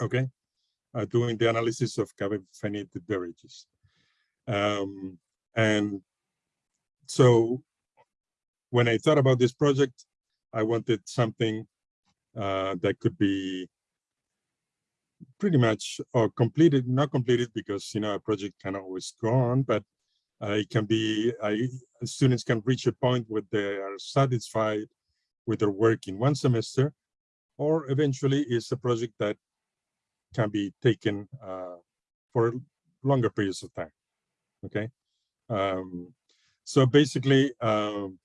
okay? Uh, doing the analysis of caffeinated beverages. Um, and so when I thought about this project, I wanted something uh, that could be pretty much or completed, not completed because, you know, a project can always go on, but it can be, students can reach a point where they are satisfied with their work in one semester, or eventually it's a project that can be taken uh, for longer periods of time, okay? Um, so basically, um,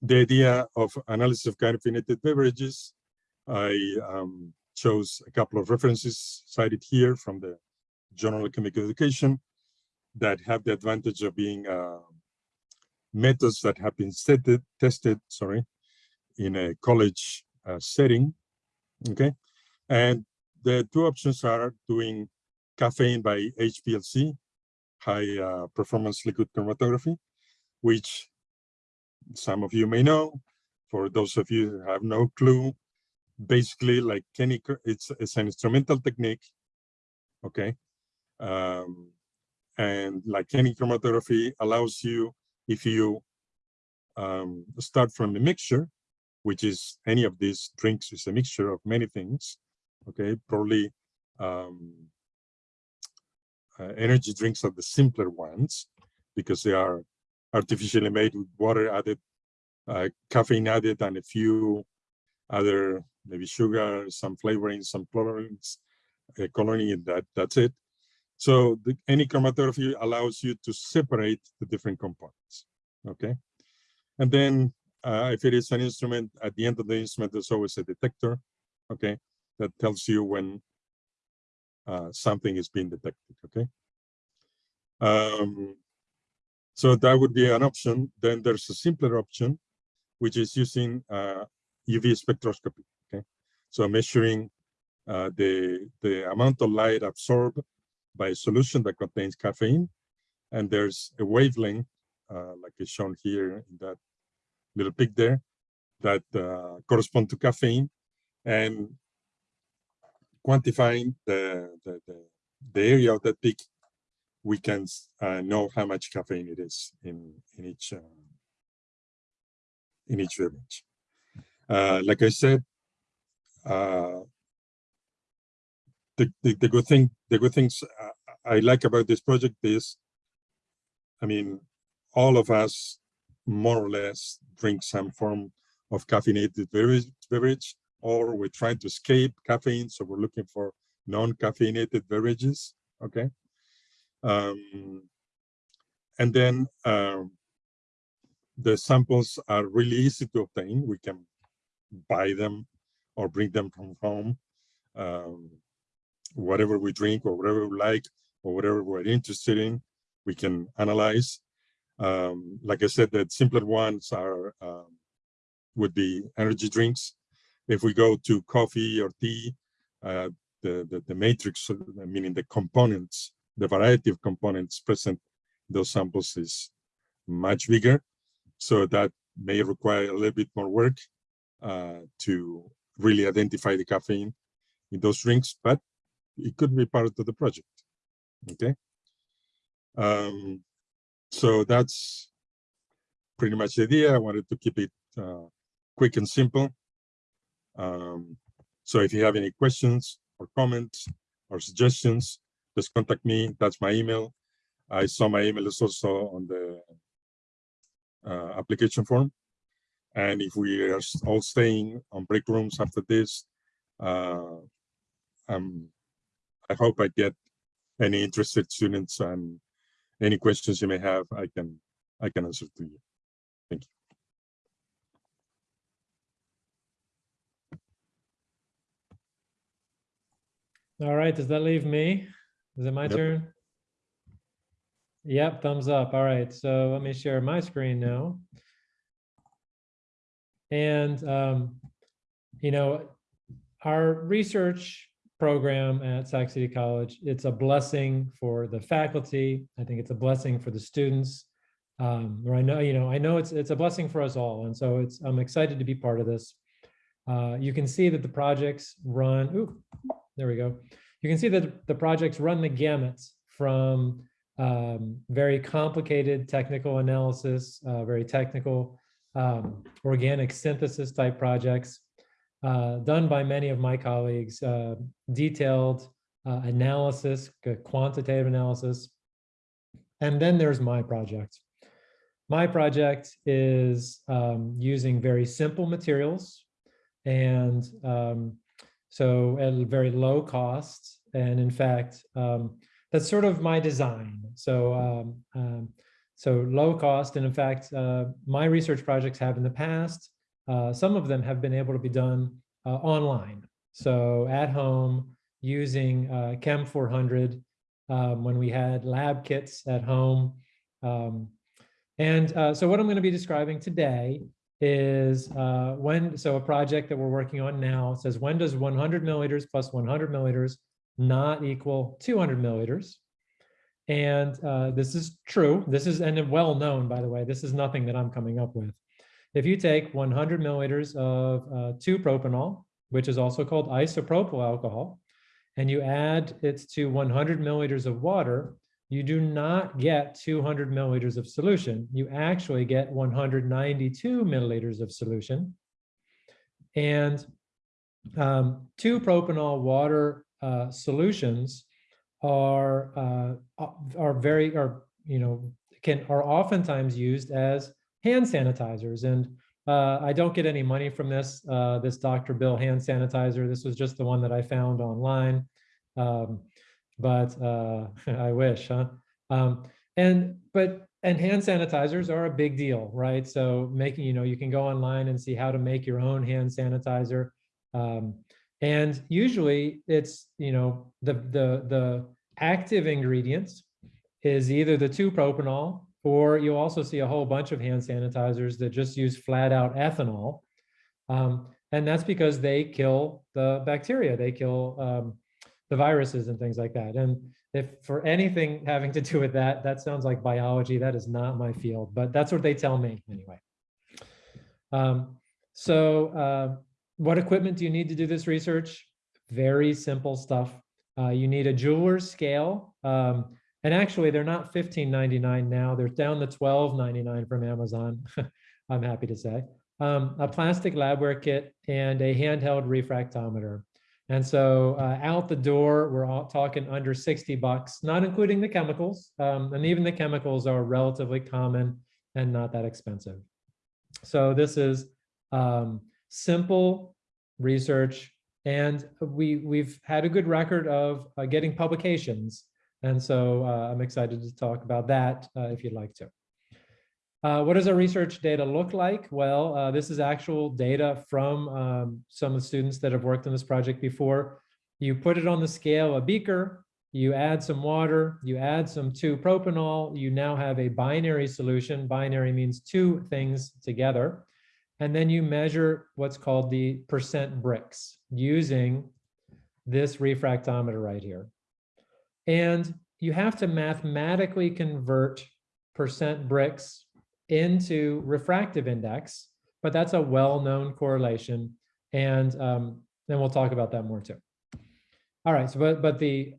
the idea of analysis of caffeinated beverages, I um, chose a couple of references cited here from the Journal of Chemical Education that have the advantage of being uh, methods that have been tested, tested, sorry, in a college uh, setting, okay? And the two options are doing caffeine by HPLC, high uh, performance liquid chromatography, which some of you may know. For those of you who have no clue, basically like any, it's, it's an instrumental technique, okay? Um, and like any chromatography allows you, if you um, start from a mixture, which is any of these drinks is a mixture of many things, okay? Probably um, uh, energy drinks are the simpler ones because they are artificially made with water added, uh, caffeine added, and a few other maybe sugar, some flavoring, some colorings, uh, coloring, that that's it. So the, any chromatography allows you to separate the different components. Okay, and then uh, if it is an instrument, at the end of the instrument, there's always a detector. Okay, that tells you when uh, something is being detected. Okay. Um, so that would be an option. Then there's a simpler option, which is using uh, UV spectroscopy. Okay, so measuring uh, the the amount of light absorbed by a solution that contains caffeine, and there's a wavelength, uh, like is shown here in that little pic there, that uh, correspond to caffeine, and quantifying the, the, the, the area of that peak, we can uh, know how much caffeine it is in, in each uh, in each beverage. Uh, like I said, uh, the, the, the good thing, the good things uh, I like about this project is, I mean, all of us more or less drink some form of caffeinated beverage, or we're trying to escape caffeine. So we're looking for non-caffeinated beverages, okay? Um, and then um, the samples are really easy to obtain. We can buy them or bring them from home. Um, whatever we drink or whatever we like or whatever we're interested in, we can analyze. Um, like I said, the simpler ones are um, would be energy drinks. If we go to coffee or tea, uh, the, the, the matrix, meaning the components, the variety of components present in those samples is much bigger. So that may require a little bit more work uh, to really identify the caffeine in those drinks, but it could be part of the project. Okay. Um, so that's pretty much the idea. I wanted to keep it uh, quick and simple. Um, so if you have any questions or comments or suggestions, just contact me. That's my email. I saw my email is also on the uh, application form. And if we are all staying on break rooms after this, uh, um, I hope I get any interested students and any questions you may have, I can I can answer to you. Thank you. All right, does that leave me? Is it my Yep. turn? Yep, thumbs up. All right, so let me share my screen now. And, um, you know, our research program at Sac City College, it's a blessing for the faculty. I think it's a blessing for the students. Um, or I know, you know, I know it's, it's a blessing for us all. And so it's, I'm excited to be part of this. Uh, you can see that the projects run, ooh, there we go. You can see that the projects run the gamut from um, very complicated technical analysis, uh, very technical um, organic synthesis type projects done by many of my colleagues, uh, detailed uh, analysis, uh, quantitative analysis. And then there's my project. My project is um, using very simple materials and um, so at a very low cost. And in fact, um, that's sort of my design. So, um, um, so low cost. And in fact, uh, my research projects have in the past, uh, some of them have been able to be done uh, online. So at home using uh, Chem 400 um, when we had lab kits at home. Um, and uh, so what I'm going to be describing today is uh, when, so a project that we're working on now says, when does 100 milliliters plus 100 milliliters not equal 200 milliliters? And this is true. This is, and well known, by the way, this is nothing that I'm coming up with. If you take 100 milliliters of uh, 2-propanol, which is also called isopropyl alcohol, and you add it to 100 milliliters of water, you do not get 200 milliliters of solution. You actually get 192 milliliters of solution. And um, 2-propanol water uh, solutions are uh, are very are you know can are oftentimes used as hand sanitizers. And uh, I don't get any money from this uh, this Dr. Bill hand sanitizer. This was just the one that I found online. Um, but uh, I wish huh? Um, and but and hand sanitizers are a big deal right? So making you know you can go online and see how to make your own hand sanitizer. Um, and usually it's, you know, the, the, the active ingredients is either the two propanol, or you'll also see a whole bunch of hand sanitizers that just use flat out ethanol. Um, and that's because they kill the bacteria, they kill um, the viruses and things like that. And if for anything having to do with that, that sounds like biology. That is not my field, but that's what they tell me anyway. Um, so uh, what equipment do you need to do this research? Very simple stuff. Uh, you need a jeweler's scale. Um, and actually, they're not $15.99 now. They're down to $12.99 from Amazon, I'm happy to say. Um, a plastic labware kit and a handheld refractometer. And so uh, out the door, we're all talking under 60 bucks, not including the chemicals. Um, and even the chemicals are relatively common and not that expensive. So this is um, simple research and we, we've had a good record of uh, getting publications. And so uh, I'm excited to talk about that uh, if you'd like to. Uh, what does our research data look like? Well, uh, this is actual data from um, some of the students that have worked on this project before. You put it on the scale, a beaker, you add some water, you add some 2-propanol, you now have a binary solution. Binary means two things together. And then you measure what's called the percent Brix using this refractometer right here. And you have to mathematically convert percent Brix into refractive index, but that's a well-known correlation. And um, then we'll talk about that more too. All right, so but, but the,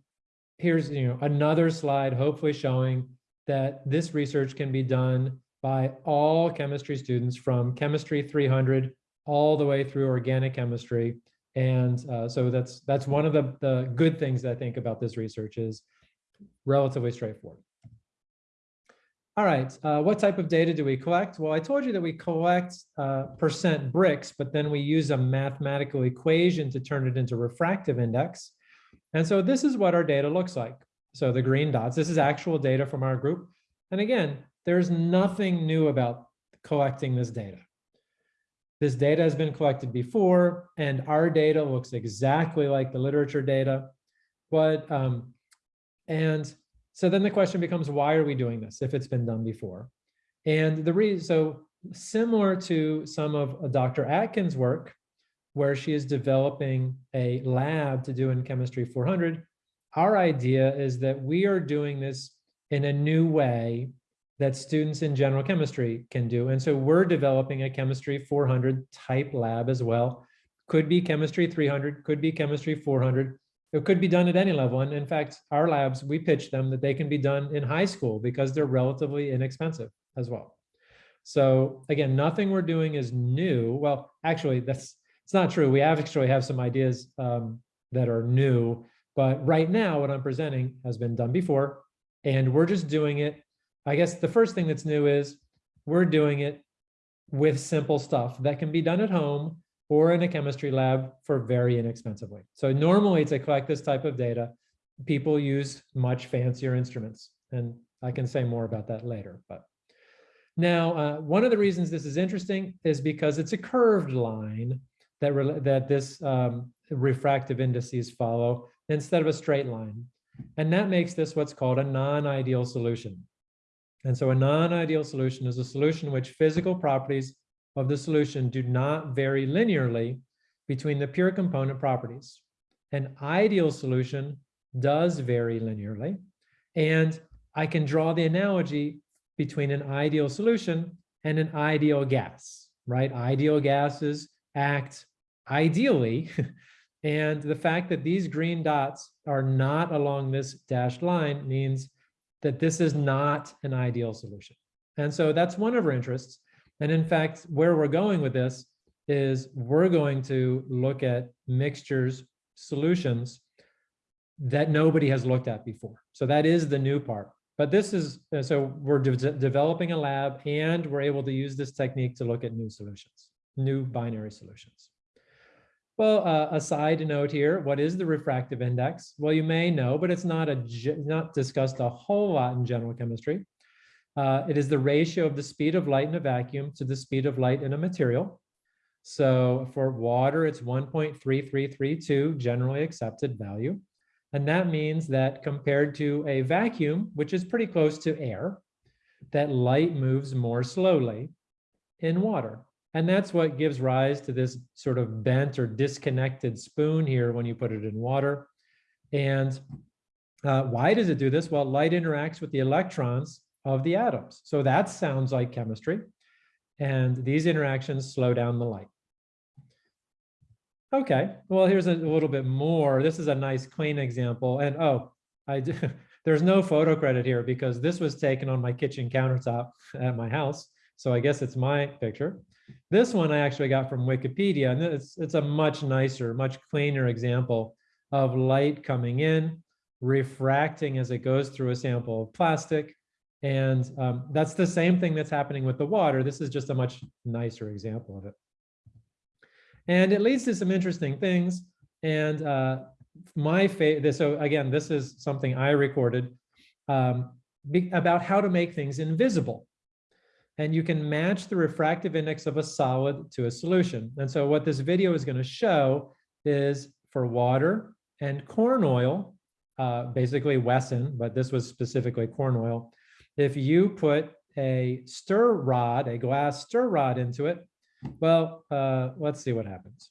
here's you know another slide hopefully showing that this research can be done by all chemistry students from chemistry 300 all the way through organic chemistry. And uh, so that's that's one of the, the good things I think about this research is relatively straightforward. All right, uh, what type of data do we collect? Well, I told you that we collect uh, percent Brix, but then we use a mathematical equation to turn it into refractive index. And so this is what our data looks like. So the green dots, this is actual data from our group. And again, there's nothing new about collecting this data. This data has been collected before, and our data looks exactly like the literature data. But, um, and so then the question becomes, why are we doing this if it's been done before? And the reason, so similar to some of Dr. Atkins' work, where she is developing a lab to do in Chemistry 400, our idea is that we are doing this in a new way that students in general chemistry can do. And so we're developing a Chemistry 400 type lab as well. Could be Chemistry 300, could be Chemistry 400, it could be done at any level. And in fact, our labs, we pitch them that they can be done in high school because they're relatively inexpensive as well. So again, nothing we're doing is new. Well, actually, that's it's not true. We actually have some ideas um, that are new, but right now what I'm presenting has been done before, and we're just doing it. I guess the first thing that's new is we're doing it with simple stuff that can be done at home or in a chemistry lab for very inexpensively. So normally to collect this type of data, people use much fancier instruments. And I can say more about that later. But now, uh, one of the reasons this is interesting is because it's a curved line that, that this um, refractive indices follow instead of a straight line. And that makes this what's called a non-ideal solution. And so a non-ideal solution is a solution which physical properties of the solution do not vary linearly between the pure component properties. An ideal solution does vary linearly. And I can draw the analogy between an ideal solution and an ideal gas, right? Ideal gases act ideally. and the fact that these green dots are not along this dashed line means that this is not an ideal solution. And so that's one of our interests. And in fact, where we're going with this is we're going to look at mixtures solutions that nobody has looked at before. So that is the new part. But this is, uh, so we're de developing a lab and we're able to use this technique to look at new solutions, new binary solutions. Well, uh, a side note here, what is the refractive index? Well, you may know, but it's not a not discussed a whole lot in general chemistry. Uh, it is the ratio of the speed of light in a vacuum to the speed of light in a material. So for water, it's 1.3332, generally accepted value. And that means that compared to a vacuum, which is pretty close to air, that light moves more slowly in water. And that's what gives rise to this sort of bent or disconnected spoon here when you put it in water. And uh, why does it do this? Well, light interacts with the electrons of the atoms. So that sounds like chemistry. And these interactions slow down the light. Okay, well, here's a little bit more. This is a nice clean example. And oh, I do, there's no photo credit here because this was taken on my kitchen countertop at my house. So I guess it's my picture. This one I actually got from Wikipedia, and it's, it's a much nicer, much cleaner example of light coming in, refracting as it goes through a sample of plastic. And um, that's the same thing that's happening with the water. This is just a much nicer example of it. And it leads to some interesting things. And uh, my favorite, so again, this is something I recorded um, about how to make things invisible. And you can match the refractive index of a solid to a solution. And so what this video is going to show is for water and corn oil, uh, basically Wesson, but this was specifically corn oil. If you put a stir rod, a glass stir rod into it, well, uh, let's see what happens.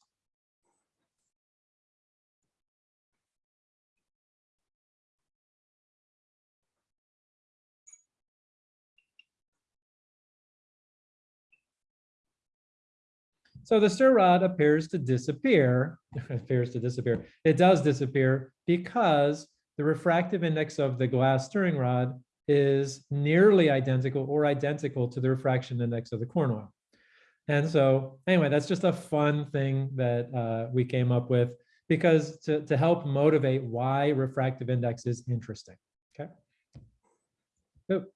So the stir rod appears to disappear, appears to disappear. It does disappear because the refractive index of the glass stirring rod is nearly identical or identical to the refraction index of the corn oil. And so anyway, that's just a fun thing that uh, we came up with because to, to help motivate why refractive index is interesting, okay? Oop.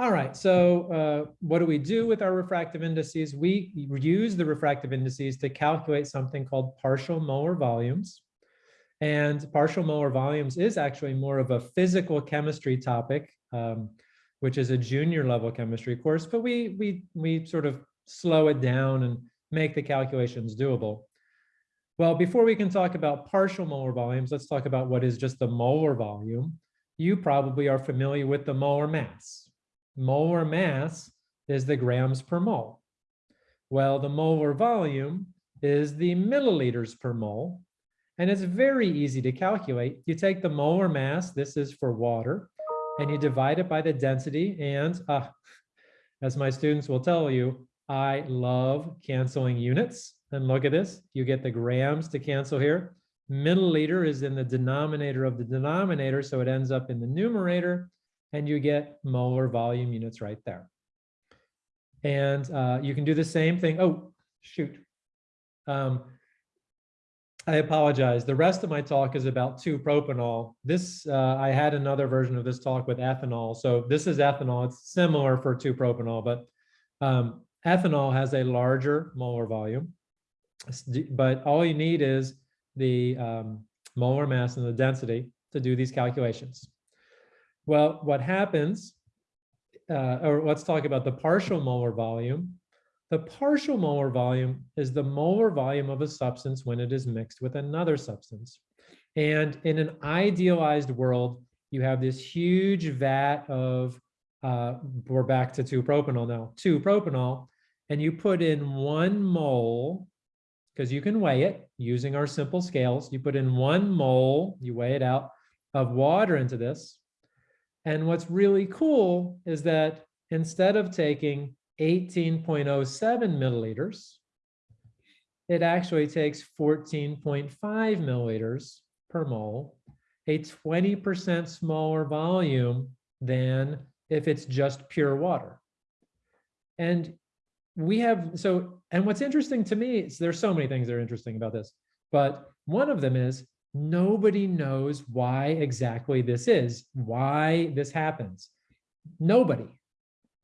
All right, so uh, what do we do with our refractive indices? We use the refractive indices to calculate something called partial molar volumes. And partial molar volumes is actually more of a physical chemistry topic, um, which is a junior level chemistry course, but we, we, we sort of slow it down and make the calculations doable. Well, before we can talk about partial molar volumes, let's talk about what is just the molar volume. You probably are familiar with the molar mass molar mass is the grams per mole. Well, the molar volume is the milliliters per mole. And it's very easy to calculate. You take the molar mass, this is for water, and you divide it by the density. And uh, as my students will tell you, I love canceling units. And look at this, you get the grams to cancel here. Milliliter is in the denominator of the denominator, so it ends up in the numerator and you get molar volume units right there. And uh, you can do the same thing. Oh, shoot. Um, I apologize. The rest of my talk is about 2-propanol. This, uh, I had another version of this talk with ethanol. So this is ethanol. It's similar for 2-propanol, but um, ethanol has a larger molar volume. But all you need is the um, molar mass and the density to do these calculations. Well, what happens, uh, or let's talk about the partial molar volume. The partial molar volume is the molar volume of a substance when it is mixed with another substance. And in an idealized world, you have this huge vat of, uh, we're back to 2-propanol now, 2-propanol, and you put in one mole, because you can weigh it using our simple scales, you put in one mole, you weigh it out, of water into this, and what's really cool is that instead of taking 18.07 milliliters, it actually takes 14.5 milliliters per mole, a 20% smaller volume than if it's just pure water. And we have, so, and what's interesting to me is there's so many things that are interesting about this, but one of them is nobody knows why exactly this is, why this happens. Nobody.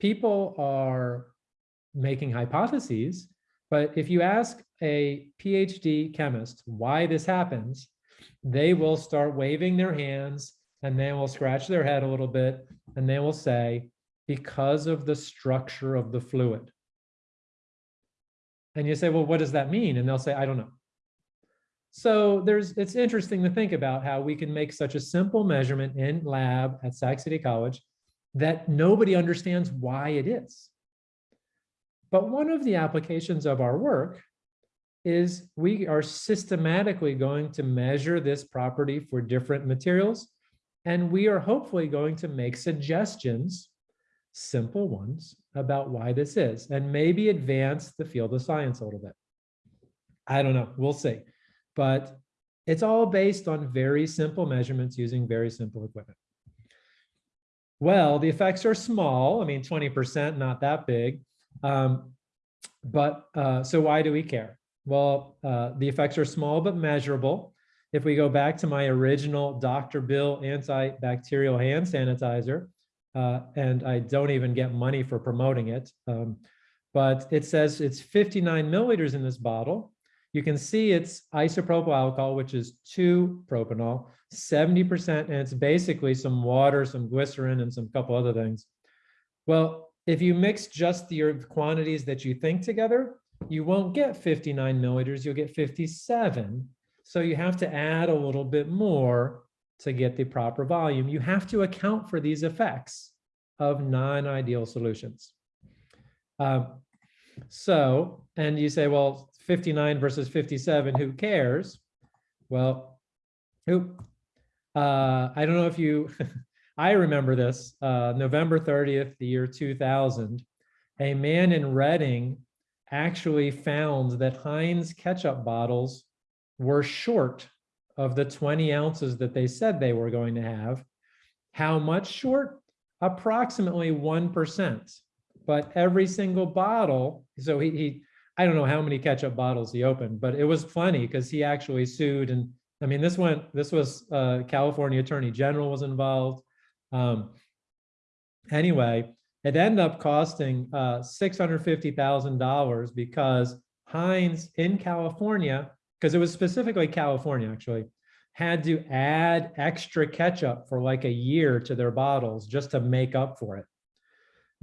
People are making hypotheses, but if you ask a PhD chemist why this happens, they will start waving their hands and they will scratch their head a little bit and they will say, because of the structure of the fluid. And you say, well, what does that mean? And they'll say, I don't know. So there's, it's interesting to think about how we can make such a simple measurement in lab at Sac City College that nobody understands why it is. But one of the applications of our work is we are systematically going to measure this property for different materials. And we are hopefully going to make suggestions, simple ones, about why this is, and maybe advance the field of science a little bit. I don't know, we'll see. But it's all based on very simple measurements using very simple equipment. Well, the effects are small. I mean, 20%, not that big. Um, but uh, so why do we care? Well, uh, the effects are small but measurable. If we go back to my original Dr. Bill antibacterial hand sanitizer, uh, and I don't even get money for promoting it, um, but it says it's 59 milliliters in this bottle. You can see it's isopropyl alcohol, which is 2 propanol, 70%, and it's basically some water, some glycerin, and some couple other things. Well, if you mix just your quantities that you think together, you won't get 59 milliliters, you'll get 57. So you have to add a little bit more to get the proper volume. You have to account for these effects of non-ideal solutions. Um, so, and you say, well, 59 versus 57, who cares? Well, who, uh, I don't know if you, I remember this, uh, November 30th, the year 2000, a man in Reading actually found that Heinz ketchup bottles were short of the 20 ounces that they said they were going to have. How much short? Approximately 1%. But every single bottle, so he, he I don't know how many ketchup bottles he opened, but it was funny because he actually sued. And I mean, this went, this was uh, California Attorney General was involved. Um, anyway, it ended up costing uh, $650,000 because Heinz in California, because it was specifically California actually, had to add extra ketchup for like a year to their bottles just to make up for it.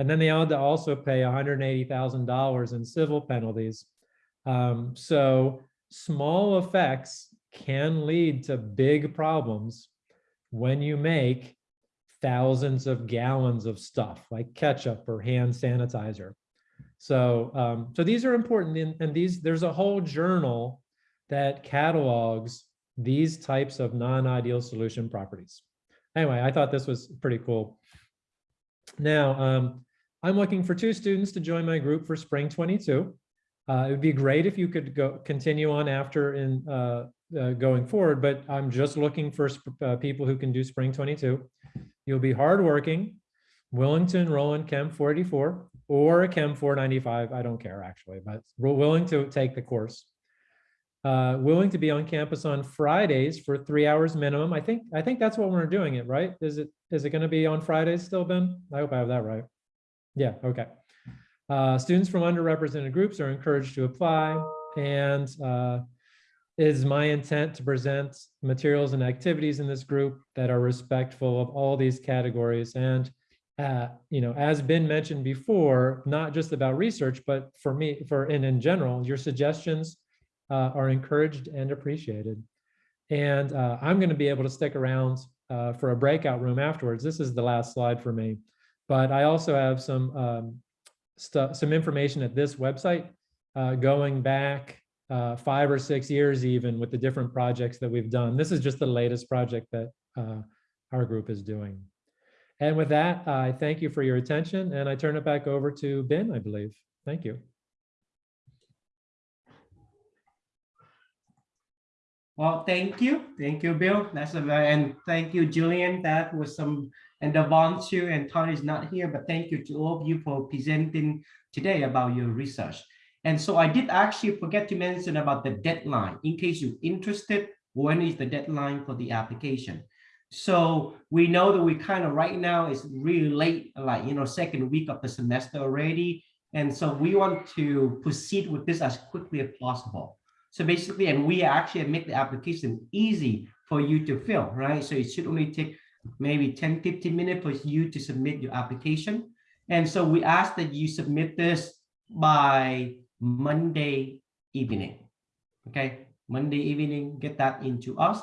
And then they had to also pay $180,000 in civil penalties. Um, so small effects can lead to big problems when you make thousands of gallons of stuff like ketchup or hand sanitizer. So, um, so these are important and these, there's a whole journal that catalogs these types of non-ideal solution properties. Anyway, I thought this was pretty cool. Now, um, I'm looking for two students to join my group for spring 22. Uh, it would be great if you could go continue on after in uh, uh, going forward, but I'm just looking for uh, people who can do spring 22. You'll be hardworking, willing to enroll in Chem 484 or a Chem 495. I don't care actually, but we're willing to take the course. Uh, willing to be on campus on Fridays for three hours minimum. I think I think that's what we're doing it, right? Is it is it going to be on Fridays still, Ben? I hope I have that right. Yeah, okay. Uh, students from underrepresented groups are encouraged to apply and uh, it is my intent to present materials and activities in this group that are respectful of all these categories and uh, you know, as been mentioned before, not just about research, but for me, for and in general, your suggestions uh, are encouraged and appreciated. And uh, I'm going to be able to stick around uh, for a breakout room afterwards. This is the last slide for me. But I also have some um, stuff, some information at this website uh, going back uh, five or six years even with the different projects that we've done. This is just the latest project that uh, our group is doing. And with that, I thank you for your attention and I turn it back over to Ben, I believe. Thank you. Well, thank you. Thank you, Bill. That's a and thank you, Julian. That was some and Devontu and Tony is not here, but thank you to all of you for presenting today about your research. And so I did actually forget to mention about the deadline in case you're interested, when is the deadline for the application? So we know that we kind of right now is really late, like, you know, second week of the semester already. And so we want to proceed with this as quickly as possible. So basically, and we actually make the application easy for you to fill, right? So it should only take maybe 10, 15 minutes for you to submit your application. And so we ask that you submit this by Monday evening. Okay, Monday evening, get that into us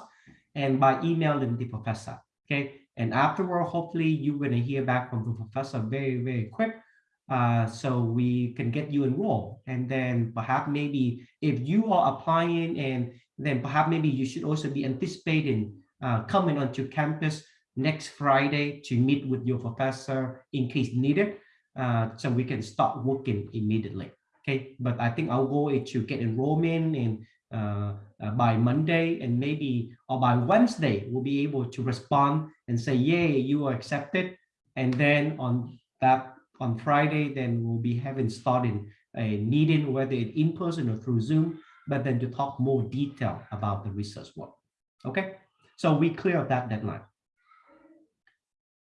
and by emailing the professor. Okay. And afterward, hopefully you're going to hear back from the professor very, very quick. Uh, so we can get you enrolled. And then perhaps maybe if you are applying and then perhaps maybe you should also be anticipating uh, coming onto campus next Friday to meet with your professor in case needed. Uh, so we can start working immediately. Okay, but I think our goal is to get enrollment and uh, uh, by Monday and maybe or by Wednesday, we'll be able to respond and say, yay, you are accepted. And then on that on Friday, then we'll be having starting a meeting, whether it's in person or through Zoom, but then to talk more detail about the research work. Okay, so we clear that deadline.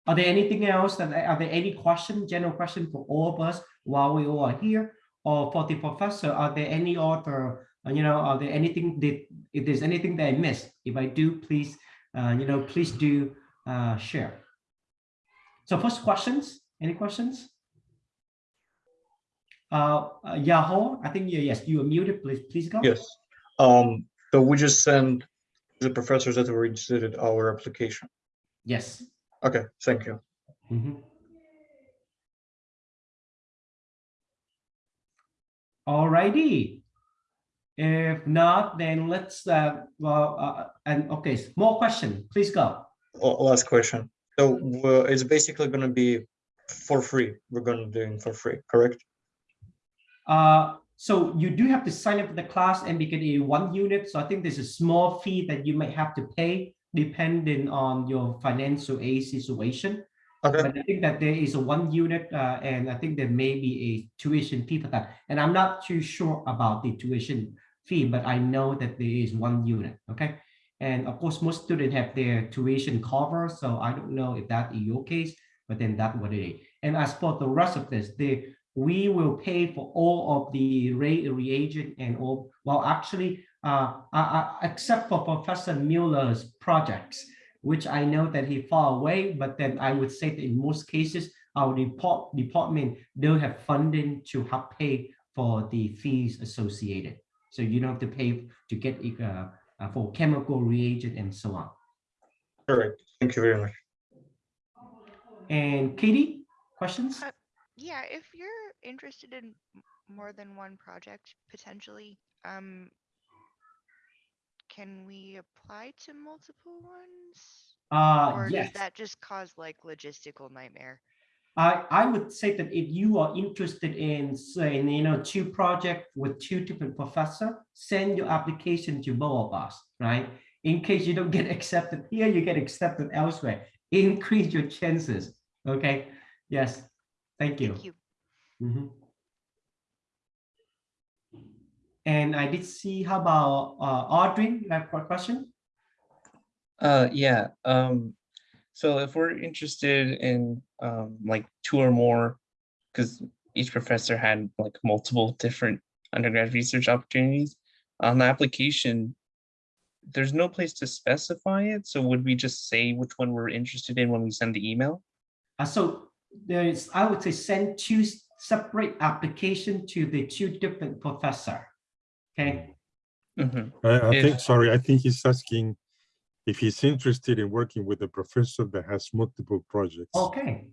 Are there anything else that are there any question, general question for all of us while we all are here? Or for the professor, are there any other, uh, you know, are there anything that if there's anything that I missed? If I do, please, uh, you know, please do uh, share. So first questions, any questions? Uh, uh, Yahoo, I think you, yes, you are muted, please, please go. Yes. Um, so we just send the professors that were interested in our application. Yes. Okay, thank you. Mhm. Alrighty. If not, then let's, uh, well, uh, and okay, more question, please go. Last question. So uh, it's basically gonna be for free. We're gonna do it for free, correct? Uh, so you do have to sign up for the class and become a one unit. So I think there's a small fee that you might have to pay depending on your financial aid situation. Okay, But I think that there is a one unit uh, and I think there may be a tuition fee for that. And I'm not too sure about the tuition fee, but I know that there is one unit, okay? And of course, most students have their tuition cover, so I don't know if that is your case, but then that what it is. And as for the rest of this, the we will pay for all of the re reagent and all, well, actually, uh, uh, uh, except for Professor Mueller's projects, which I know that he far away, but then I would say that in most cases, our report department don't have funding to help pay for the fees associated. So you don't have to pay to get uh, uh, for chemical reagent and so on. correct. Thank you very much. And Katie, questions? Uh, Yeah, if you're interested in more than one project potentially, um, can we apply to multiple ones? Uh, Or yes. does that just cause like logistical nightmare? I, I would say that if you are interested in saying, you know, two projects with two different professor, send your application to both of us, right? In case you don't get accepted here, you get accepted elsewhere. Increase your chances. Okay. Yes. Thank you. Thank you. Mhm. And I did see, how about uh, Audrey, you have a question? Uh, yeah, um, so if we're interested in, um, like two or more, because each professor had like multiple different undergrad research opportunities on the application, there's no place to specify it, so would we just say which one we're interested in when we send the email? Uh, so there is, I would say, send two separate application to the two different professor. Okay, Mhm. I, I If- think, sorry, I think he's asking if he's interested in working with a professor that has multiple projects. okay.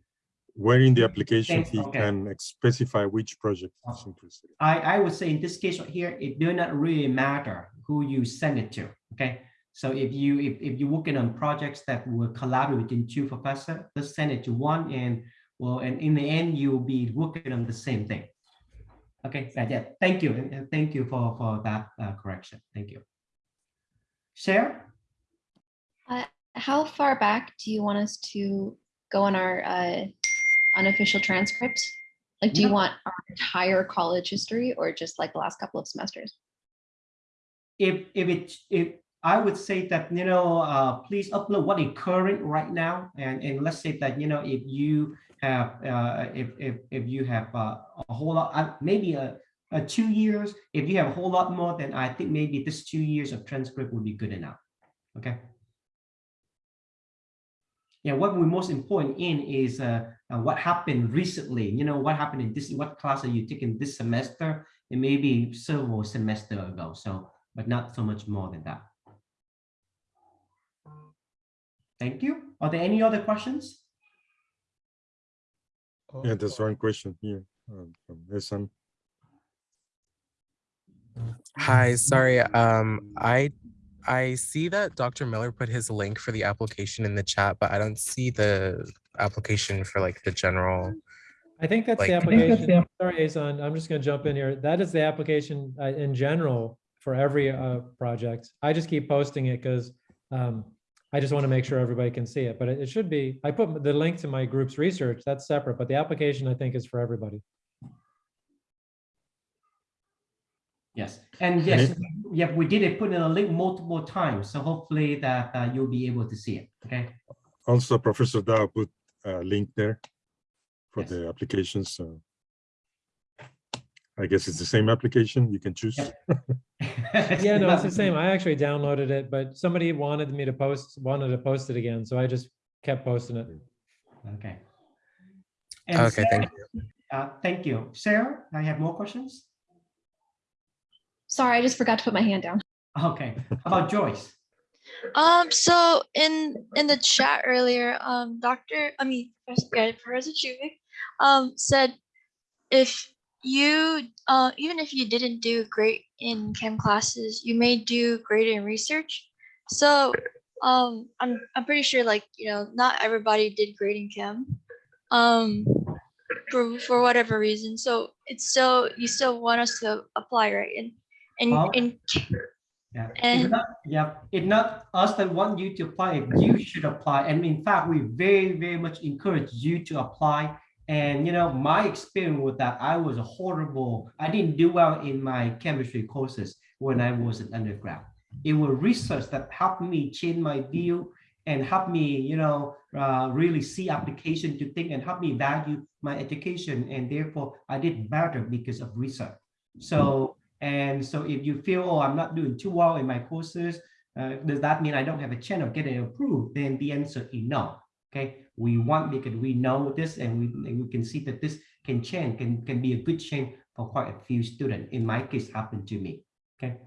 Where in the application Thanks, he okay. can specify which project he's Oh. interested in. I, I would say in this case right here, it do not really matter who you send it to, okay? So if you, if, if you're working on projects that will collaborate between two professor, just send it to one and, well, and in the end, you'll be working on the same thing. Okay, yeah, thank you, and, thank you for, for that uh, correction, thank you. Share? How far back do you want us to go on our uh, unofficial transcripts? Like, do you want our entire college history or just like the last couple of semesters? if if it if I would say that you know uh, please upload what is current right now and and let's say that you know if you have uh, if if if you have uh, a whole lot uh, maybe a, a two years if you have a whole lot more then I think maybe this two years of transcript would be good enough okay yeah what we're most important in is uh, uh, what happened recently you know what happened in this what class are you taking this semester and maybe several semester ago so but not so much more than that. Thank you. Are there any other questions? Yeah, there's one question here um, from Esan. Hi, sorry. Um, I I see that Dr. Miller put his link for the application in the chat, but I don't see the application for like the general. I think that's the Like- I think that's application. Sorry, Asan, I'm just gonna jump in here. That is the application uh, in general for every uh, project. I just keep posting it because I just want to make sure everybody can see it, but it it should be, I put the link to my group's research, that's separate, but the application I think is for everybody. Yes, and yes, yeah, we did it, put in a link multiple times, so hopefully that uh, you'll be able to see it, okay? Also, Professor Dao put a link there for Yes. the application, so I guess it's the same application, you can choose. Yep. Yeah, no, it's the same. I actually downloaded it, but somebody wanted me to post, wanted to post it again, so I just kept posting it. Okay. And Okay, thank Sarah- Uh, thank you. Sarah, I have more questions? Sorry, I just forgot to put my hand down. Okay, how about Joyce? Um, so in in the chat earlier, um, Doctor, I mean, Professor- yeah, Professor Chuvik, um, said if you, uh, even if you didn't do great in chem classes, you may do great in research. So, um, I'm I'm pretty sure, like you know, not everybody did great in chem, um, for for whatever reason. So it's still you still want us to apply, right? And and Well, in Yeah, it's And- not, yeah, it's not us that want you to apply, you should apply. And in fact, we very, very much encourage you to apply. And you know, my experience with that, I was a horrible. I didn't do well in my chemistry courses when I was an undergrad. It was research that helped me change my view and help me, you know, uh, really see application to think and help me value my education. And therefore, I did better because of research. So and so if you feel, oh, I'm not doing too well in my courses, uh, does that mean I don't have a chance of getting approved? Then the answer is no. Okay, we want because we know this and we, we can see that this can change, can, can be a good change for quite a few students. In my case, happened to me. Okay,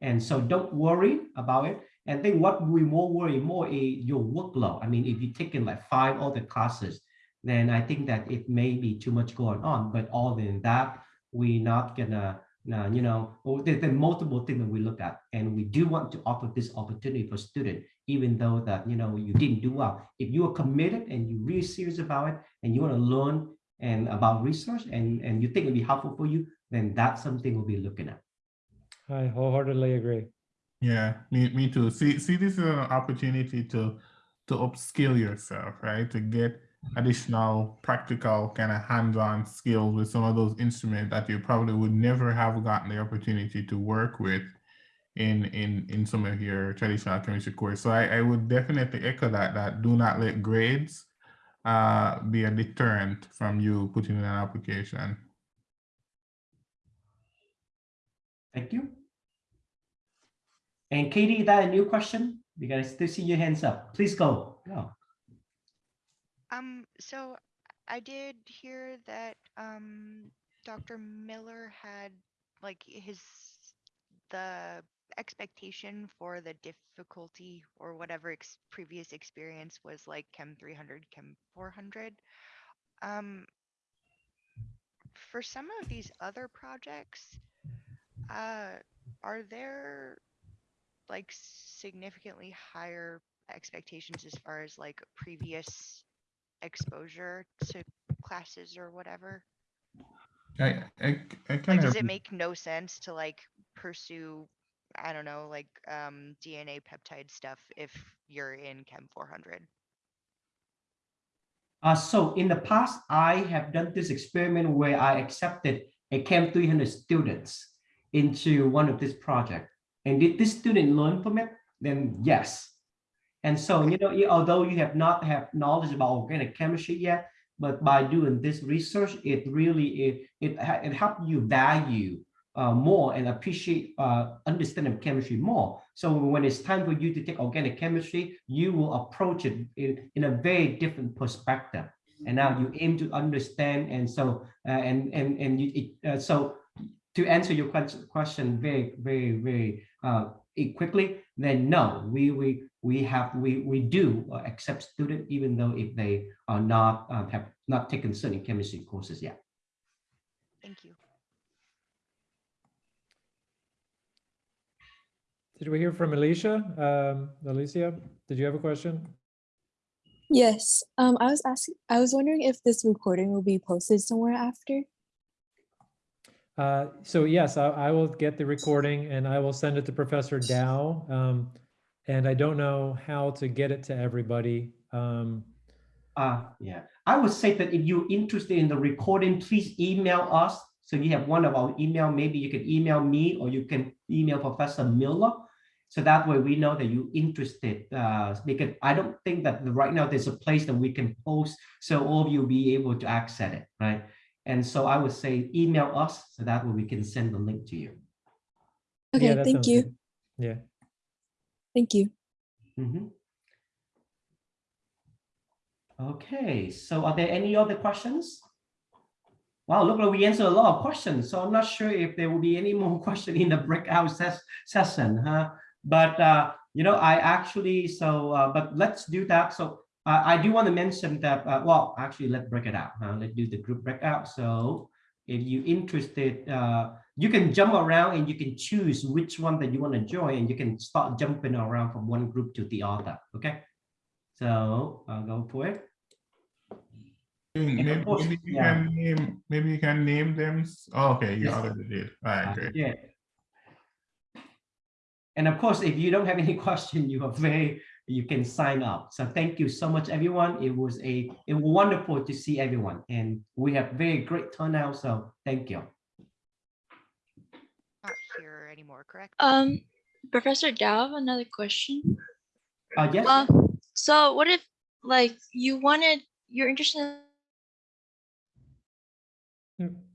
and so don't worry about it. And then what we more worry more is your workload. I mean, if you're taking like five other classes, then I think that it may be too much going on. But other than that, we're not gonna now, you know, there, there are multiple things that we look at, and we do want to offer this opportunity for students, even though that, you know, you didn't do well. If you are committed and you're really serious about it, and you want to learn and about research, and, and you think it'll be helpful for you, then that's something we'll be looking at. I wholeheartedly agree. Yeah, me, me too. See, see, this is an opportunity to to upskill yourself, right? To get additional practical kind of hands-on skills with some of those instruments that you probably would never have gotten the opportunity to work with in in in some of your traditional chemistry course. So I, I would definitely echo that that do not let grades uh be a deterrent from you putting in an application. Thank you. And Katie, is that a new question? Because I still see your hands up. Please go. Go. Um, so I did hear that um Dr. Miller had like his the expectation for the difficulty or whatever ex previous experience was like Chem 300, Chem 400. Um, for some of these other projects, uh, are there like significantly higher expectations as far as like previous exposure to classes or whatever? I I, I Like, kind does it make no sense to like pursue, I don't know, like um DNA peptide stuff if you're in Chem 400? Uh, so in the past, I have done this experiment where I accepted a Chem 300 students into one of this project. And did this student learn from it? Then yes. And so, you know, although you have not have knowledge about organic chemistry yet, but by doing this research, it really, it, it, it helped you value uh, more and appreciate uh, understanding chemistry more. So when it's time for you to take organic chemistry, you will approach it in, in a very different perspective. And now you aim to understand, and so uh, and and and you it, uh, so to answer your question, question very, very, very uh, quickly, then no, we we we have we we do uh, accept students even though if they are not uh, have not taken certain chemistry courses yet. Thank you. Did we hear from Alicia? Um, Alicia, did you have a question? Yes, um, I was asking, I was wondering if this recording will be posted somewhere after. Uh, so yes, I, I will get the recording and I will send it to Professor Dao. Um, and I don't know how to get it to everybody. Um, Uh, yeah, I would say that if you're interested in the recording, please email us. So you have one of our email, maybe you can email me or you can email Professor Miller. So that way we know that you're interested, uh, because I don't think that right now there's a place that we can post, so all of you be able to access it, right? And so I would say email us, so that way we can send the link to you. Okay, that thank you. good. Yeah. Thank you. Mhm. Okay, so are there any other questions? Wow, look we answered a lot of questions, so I'm not sure if there will be any more question in the breakout ses- session, huh? But, uh, you know, I actually, so, uh, but let's do that. So uh, I do want to mention that, uh, well, actually, let's break it out. huh? Let's do the group breakout. So if you're interested, uh, you can jump around and you can choose which one that you want to join and you can start jumping around from one group to the other, okay? So I'll go for it. Maybe, course, maybe you yeah. can name, maybe you can name them. Oh, okay, you Yes. already did. All right, great. Yeah. And of course, if you don't have any question, you are very, you can sign up. So thank you so much, everyone. It was a, it was wonderful to see everyone and we have very great turnout. So thank you. Not here anymore, correct? Um, Professor Dao, another question. Uh, yes, Uh, so what if like you wanted, you're interested in Hmm.